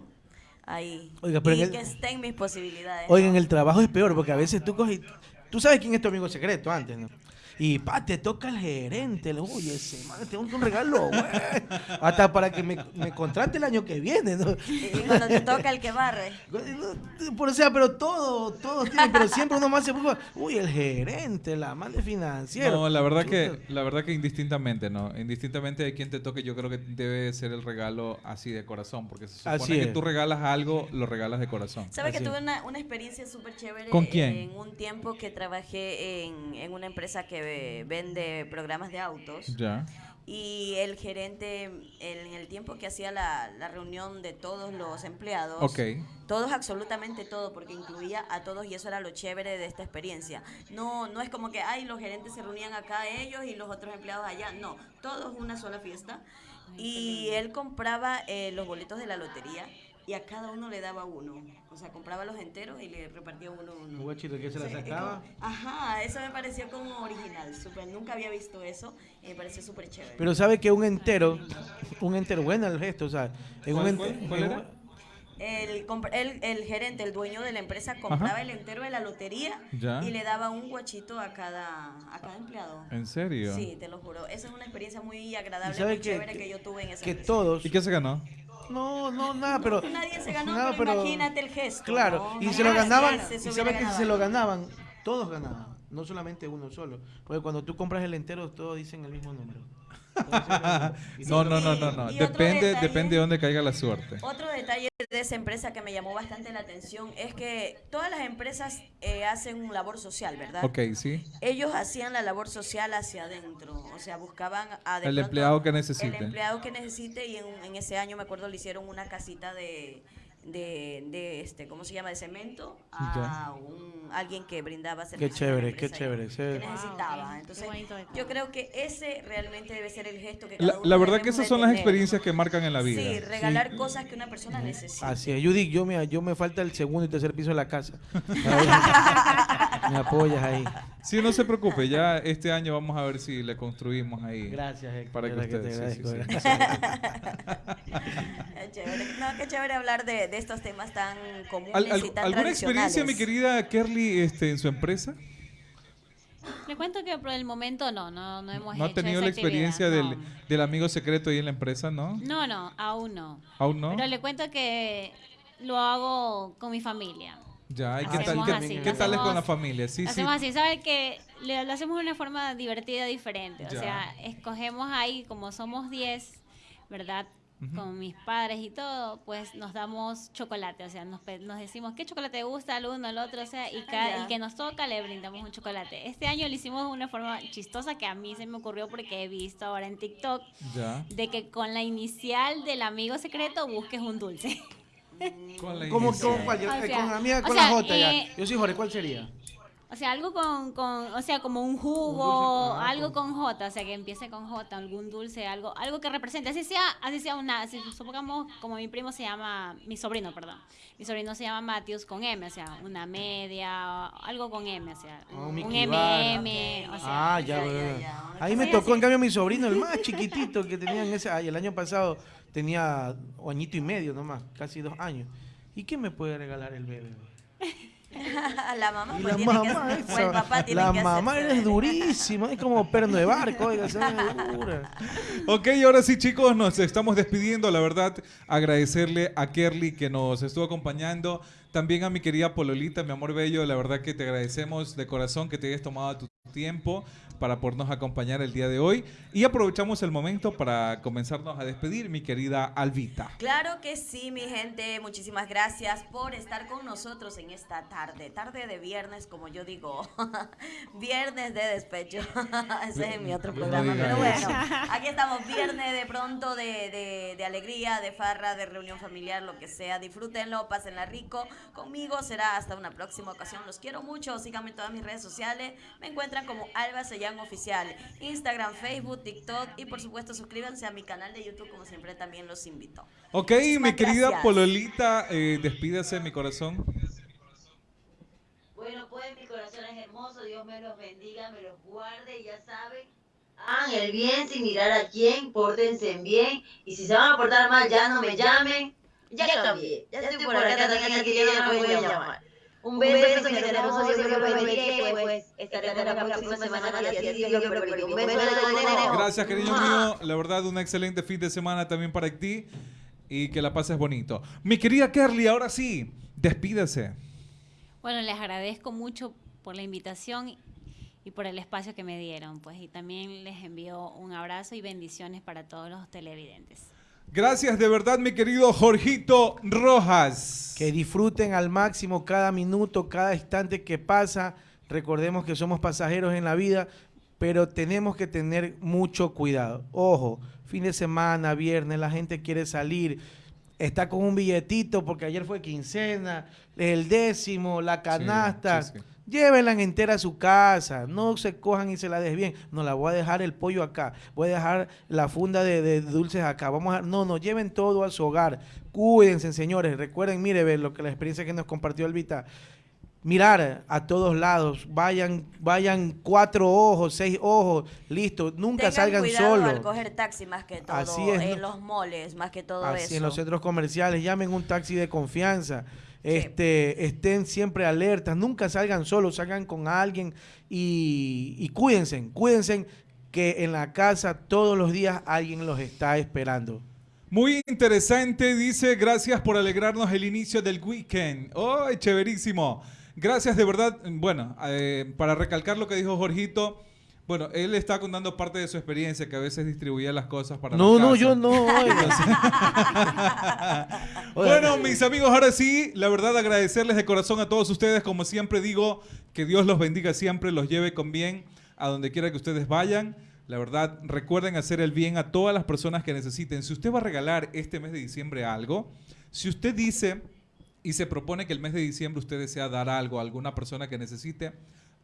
Ahí. Oiga, pero y el- que esté en mis posibilidades. Oigan, ¿no? el trabajo es peor porque a veces tú coges. Tú sabes quién es tu amigo secreto antes, ¿no? Y pa, te toca el gerente. Le, Oye, ese man, tengo un regalo, güey. Hasta para que me, me contrate el año que viene, ¿no? Y cuando te toca el que barre. Por o sea, pero todo, todo tiene, pero siempre uno más se preocupa. Uy, el gerente, la madre financiera. No, la verdad que, la verdad que indistintamente, ¿no? Indistintamente de quién te toque, yo creo que debe ser el regalo así de corazón, porque se supone Así que es. tú regalas algo, lo regalas de corazón. ¿Sabes que tuve una, una experiencia súper chévere? ¿Con quién? En un tiempo que trabajé en, en una empresa que vende programas de autos. Ya. Y el gerente, en el tiempo que hacía la, la reunión de todos los empleados, Ok. todos, absolutamente todo, porque incluía a todos y eso era lo chévere de esta experiencia. No, no es como que, ay, los gerentes se reunían acá ellos y los otros empleados allá. No, todos una sola fiesta. Y él compraba eh, los boletos de la lotería y a cada uno le daba uno. O sea, compraba los enteros y le repartía uno a uno. Un guachito que se la Sí, sacaba. como- ajá, eso me pareció como original, súper, nunca había visto eso y me pareció súper chévere. Pero sabe que un entero, un entero, bueno el gesto, o sea, en un ¿Cuál- ente- cuál- cuál en era? un- El, el, el gerente, el dueño de la empresa, compraba el entero de la lotería Ya. y le daba un guachito a cada, a cada empleado. ¿En serio? Sí, te lo juro. Esa es una experiencia muy agradable, muy que- chévere que, que- yo tuve en esa que empresa. todos, ¿Y qué se ganó? No, no, nada, pero Nadie se ganó, nada, pero, imagínate el gesto. Claro, ¿no? y se lo ganaban, se- y sabe que si se lo ganaban, todos ganaban, no solamente uno solo, porque cuando tú compras el entero todos dicen el mismo número. No, no, no, no, no. Depende, detalle- depende de dónde caiga la suerte. Otro detalle de esa empresa que me llamó bastante la atención es que todas las empresas eh, hacen un labor social, ¿verdad? Ok, sí. Ellos hacían la labor social hacia adentro, o sea, buscaban a de El empleado que necesite. El empleado que necesite y en, en ese año me acuerdo le hicieron una casita de, de, de este, ¿cómo se llama? De cemento a un, alguien que brindaba servicios. a la chévere, qué chévere, Que necesitaba. Wow. Entonces, Qué yo creo que ese realmente debe ser el gesto que cada La, uno la verdad que esas son las experiencias que marcan en la vida. Sí, regalar cosas que una persona necesita. Así es, Judy, yo me, yo me falta el segundo y tercer piso de la casa. me apoyas ahí. Sí, no se preocupe, ya este año vamos a ver si le construimos ahí. Gracias, Héctor, Para que de verdad usted, te sí, sí, sí. gracias. Qué chévere. No, qué chévere hablar de, de estos temas tan comunes ¿Al- y tan ¿Alguna experiencia, mi querida Kerly, este, en su empresa? Le cuento que por el momento no, no, no hemos ¿No ha hecho tenido esa la experiencia del amigo secreto ahí en la empresa, no? No, no, aún no. ¿Aún no? Pero le cuento que lo hago con mi familia. Ya, ¿y Lo qué tal, hacemos qué, así, qué lo tal es con hacemos- la familia? Sí, lo sí. hacemos así, ¿sabe que le- lo hacemos de una forma divertida, diferente? O Ya. sea, escogemos ahí, como somos 10, ¿verdad? Con mis padres y todo, pues nos damos chocolate, o sea, nos, nos decimos qué chocolate te gusta al uno, al otro, o sea, y cada, el que nos toca le brindamos un chocolate. Este año lo hicimos de una forma chistosa que a mí se me ocurrió porque he visto ahora en TikTok Ya. de que con la inicial del amigo secreto busques un dulce. Con la ¿Cómo, inicial. cómo cuál? Yo- O eh, sea, con la mía, o con sea, la J ya. eh, Yo soy Jorge, ¿cuál sería? O sea, algo con, con o sea, como un jugo, Un algo con- J, o sea, que empiece con J, algún dulce, algo, algo que represente, así sea, así sea una, supongamos, como mi primo se llama, mi sobrino, perdón, mi sobrino se llama Matthews con M, o sea, una media, algo con M, o sea, Ah, un. MM, o sea, Ah, ya, ya, ya, ya. Ahí me tocó, así. en cambio, mi sobrino, el más chiquitito que tenía en ese. ay, el año pasado tenía añito y medio nomás, casi dos años. ¿Y qué me puede regalar el bebé? la mamá, Y pues, la tiene que- mamá, o el esa- papá tiene la que mamá hacerse eres durísima, es como perno de barco, oiga. Ok, ahora sí, chicos, nos estamos despidiendo. La verdad, agradecerle a Kerly que nos estuvo acompañando. También a mi querida Pololita, mi amor bello. La verdad que te agradecemos de corazón que te hayas tomado tu tiempo para podernos acompañar el día de hoy. Y aprovechamos el momento para comenzarnos a despedir, mi querida Alvita. Claro que sí, mi gente. Muchísimas gracias por estar con nosotros en esta tarde. Tarde de viernes, como yo digo. viernes de despecho. Ese es mi otro programa. Pero bueno, aquí estamos. Viernes de pronto, de, de- de alegría, de farra, de reunión familiar, lo que sea. Disfrútenlo, pásenla rico. Conmigo será hasta una próxima ocasión. Los quiero mucho. Síganme en todas mis redes sociales. Me encuentran como Alba Sellán Oficial. Instagram, Facebook, TikTok. Y por supuesto, suscríbanse a mi canal de YouTube, como siempre también los invito. Ok, mi querida gracias. Pololita, eh, despídase, mi corazón. Bueno, pues mi corazón es hermoso, Dios me los bendiga, me los guarde, y ya saben. Hagan el bien sin mirar a quién, pórtense bien, y si se van a portar mal, ya no me llamen. Ya cambié, ya estoy por acá, también aquí, ya no me voy a llamar. Un beso, mi hermoso, Dios los bendiga, y pues estaremos la próxima semana, y así Dios lo permite. Un beso de todo. Gracias, cariño mío. La verdad, un excelente fin de semana también para ti. Y que la pases bonito. Mi querida Kerly, ahora sí, despídase. Bueno, les agradezco mucho por la invitación y por el espacio que me dieron, pues, y también les envío un abrazo y bendiciones para todos los televidentes. Gracias de verdad, mi querido Jorgito Rojas. Que disfruten al máximo cada minuto, cada instante que pasa. Recordemos que somos pasajeros en la vida, pero tenemos que tener mucho cuidado. Ojo, fin de semana, viernes, la gente quiere salir, está con un billetito porque ayer fue quincena, el décimo, la canasta. sí, sí. Llévenla en entera a su casa, no se cojan y se la desvíen. No, la voy a dejar el pollo acá, voy a dejar la funda de, de dulces acá. Vamos a, no, no, lleven todo a su hogar. Cuídense, señores. Recuerden, mire, ve lo que la experiencia que nos compartió Elvita. Mirar a todos lados, vayan, vayan cuatro ojos, seis ojos, listo, nunca Tengan salgan cuidado al solos. coger taxi más que todo. Así es, en ¿no? los moles, más que todo Así eso. en los centros comerciales, llamen un taxi de confianza. Este, estén siempre alertas, nunca salgan solos, salgan con alguien y, y cuídense, cuídense que en la casa todos los días alguien los está esperando. Muy interesante, dice, gracias por alegrarnos el inicio del weekend. ¡Oh, chéverísimo! Gracias de verdad. Bueno, eh, para recalcar lo que dijo Jorgito, bueno, él está contando parte de su experiencia, que a veces distribuía las cosas para No, no, yo no. Bueno, mis amigos, ahora sí, la verdad agradecerles de corazón a todos ustedes. Como siempre digo, que Dios los bendiga siempre, los lleve con bien a donde quiera que ustedes vayan. La verdad, recuerden hacer el bien a todas las personas que necesiten. Si usted va a regalar este mes de diciembre algo, si usted dice y se propone que el mes de diciembre usted desea dar algo a alguna persona que necesite,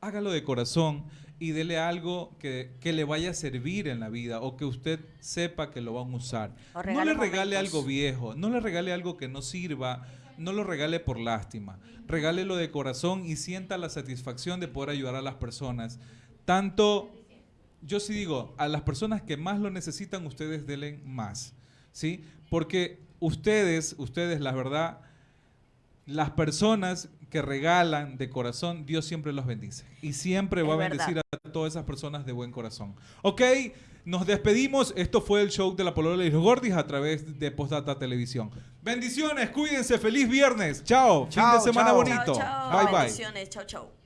hágalo de corazón y dele algo que, que le vaya a servir en la vida o que usted sepa que lo van a usar. No le regale momentos. algo viejo, no le regale algo que no sirva, no lo regale por lástima. Regálelo de corazón y sienta la satisfacción de poder ayudar a las personas. Tanto, yo sí digo, a las personas que más lo necesitan, ustedes denle más. ¿Sí? Porque ustedes, ustedes, la verdad, las personas que regalan de corazón, Dios siempre los bendice. Y siempre va Es a bendecir verdad. a todas esas personas de buen corazón. Ok, nos despedimos. Esto fue el show de la Polola y los Gordis a través de Postdata Televisión. Bendiciones, cuídense, feliz viernes. Chao, fin de semana chao. bonito. Chao, chao. Bye bye. Bendiciones. Chao, chao.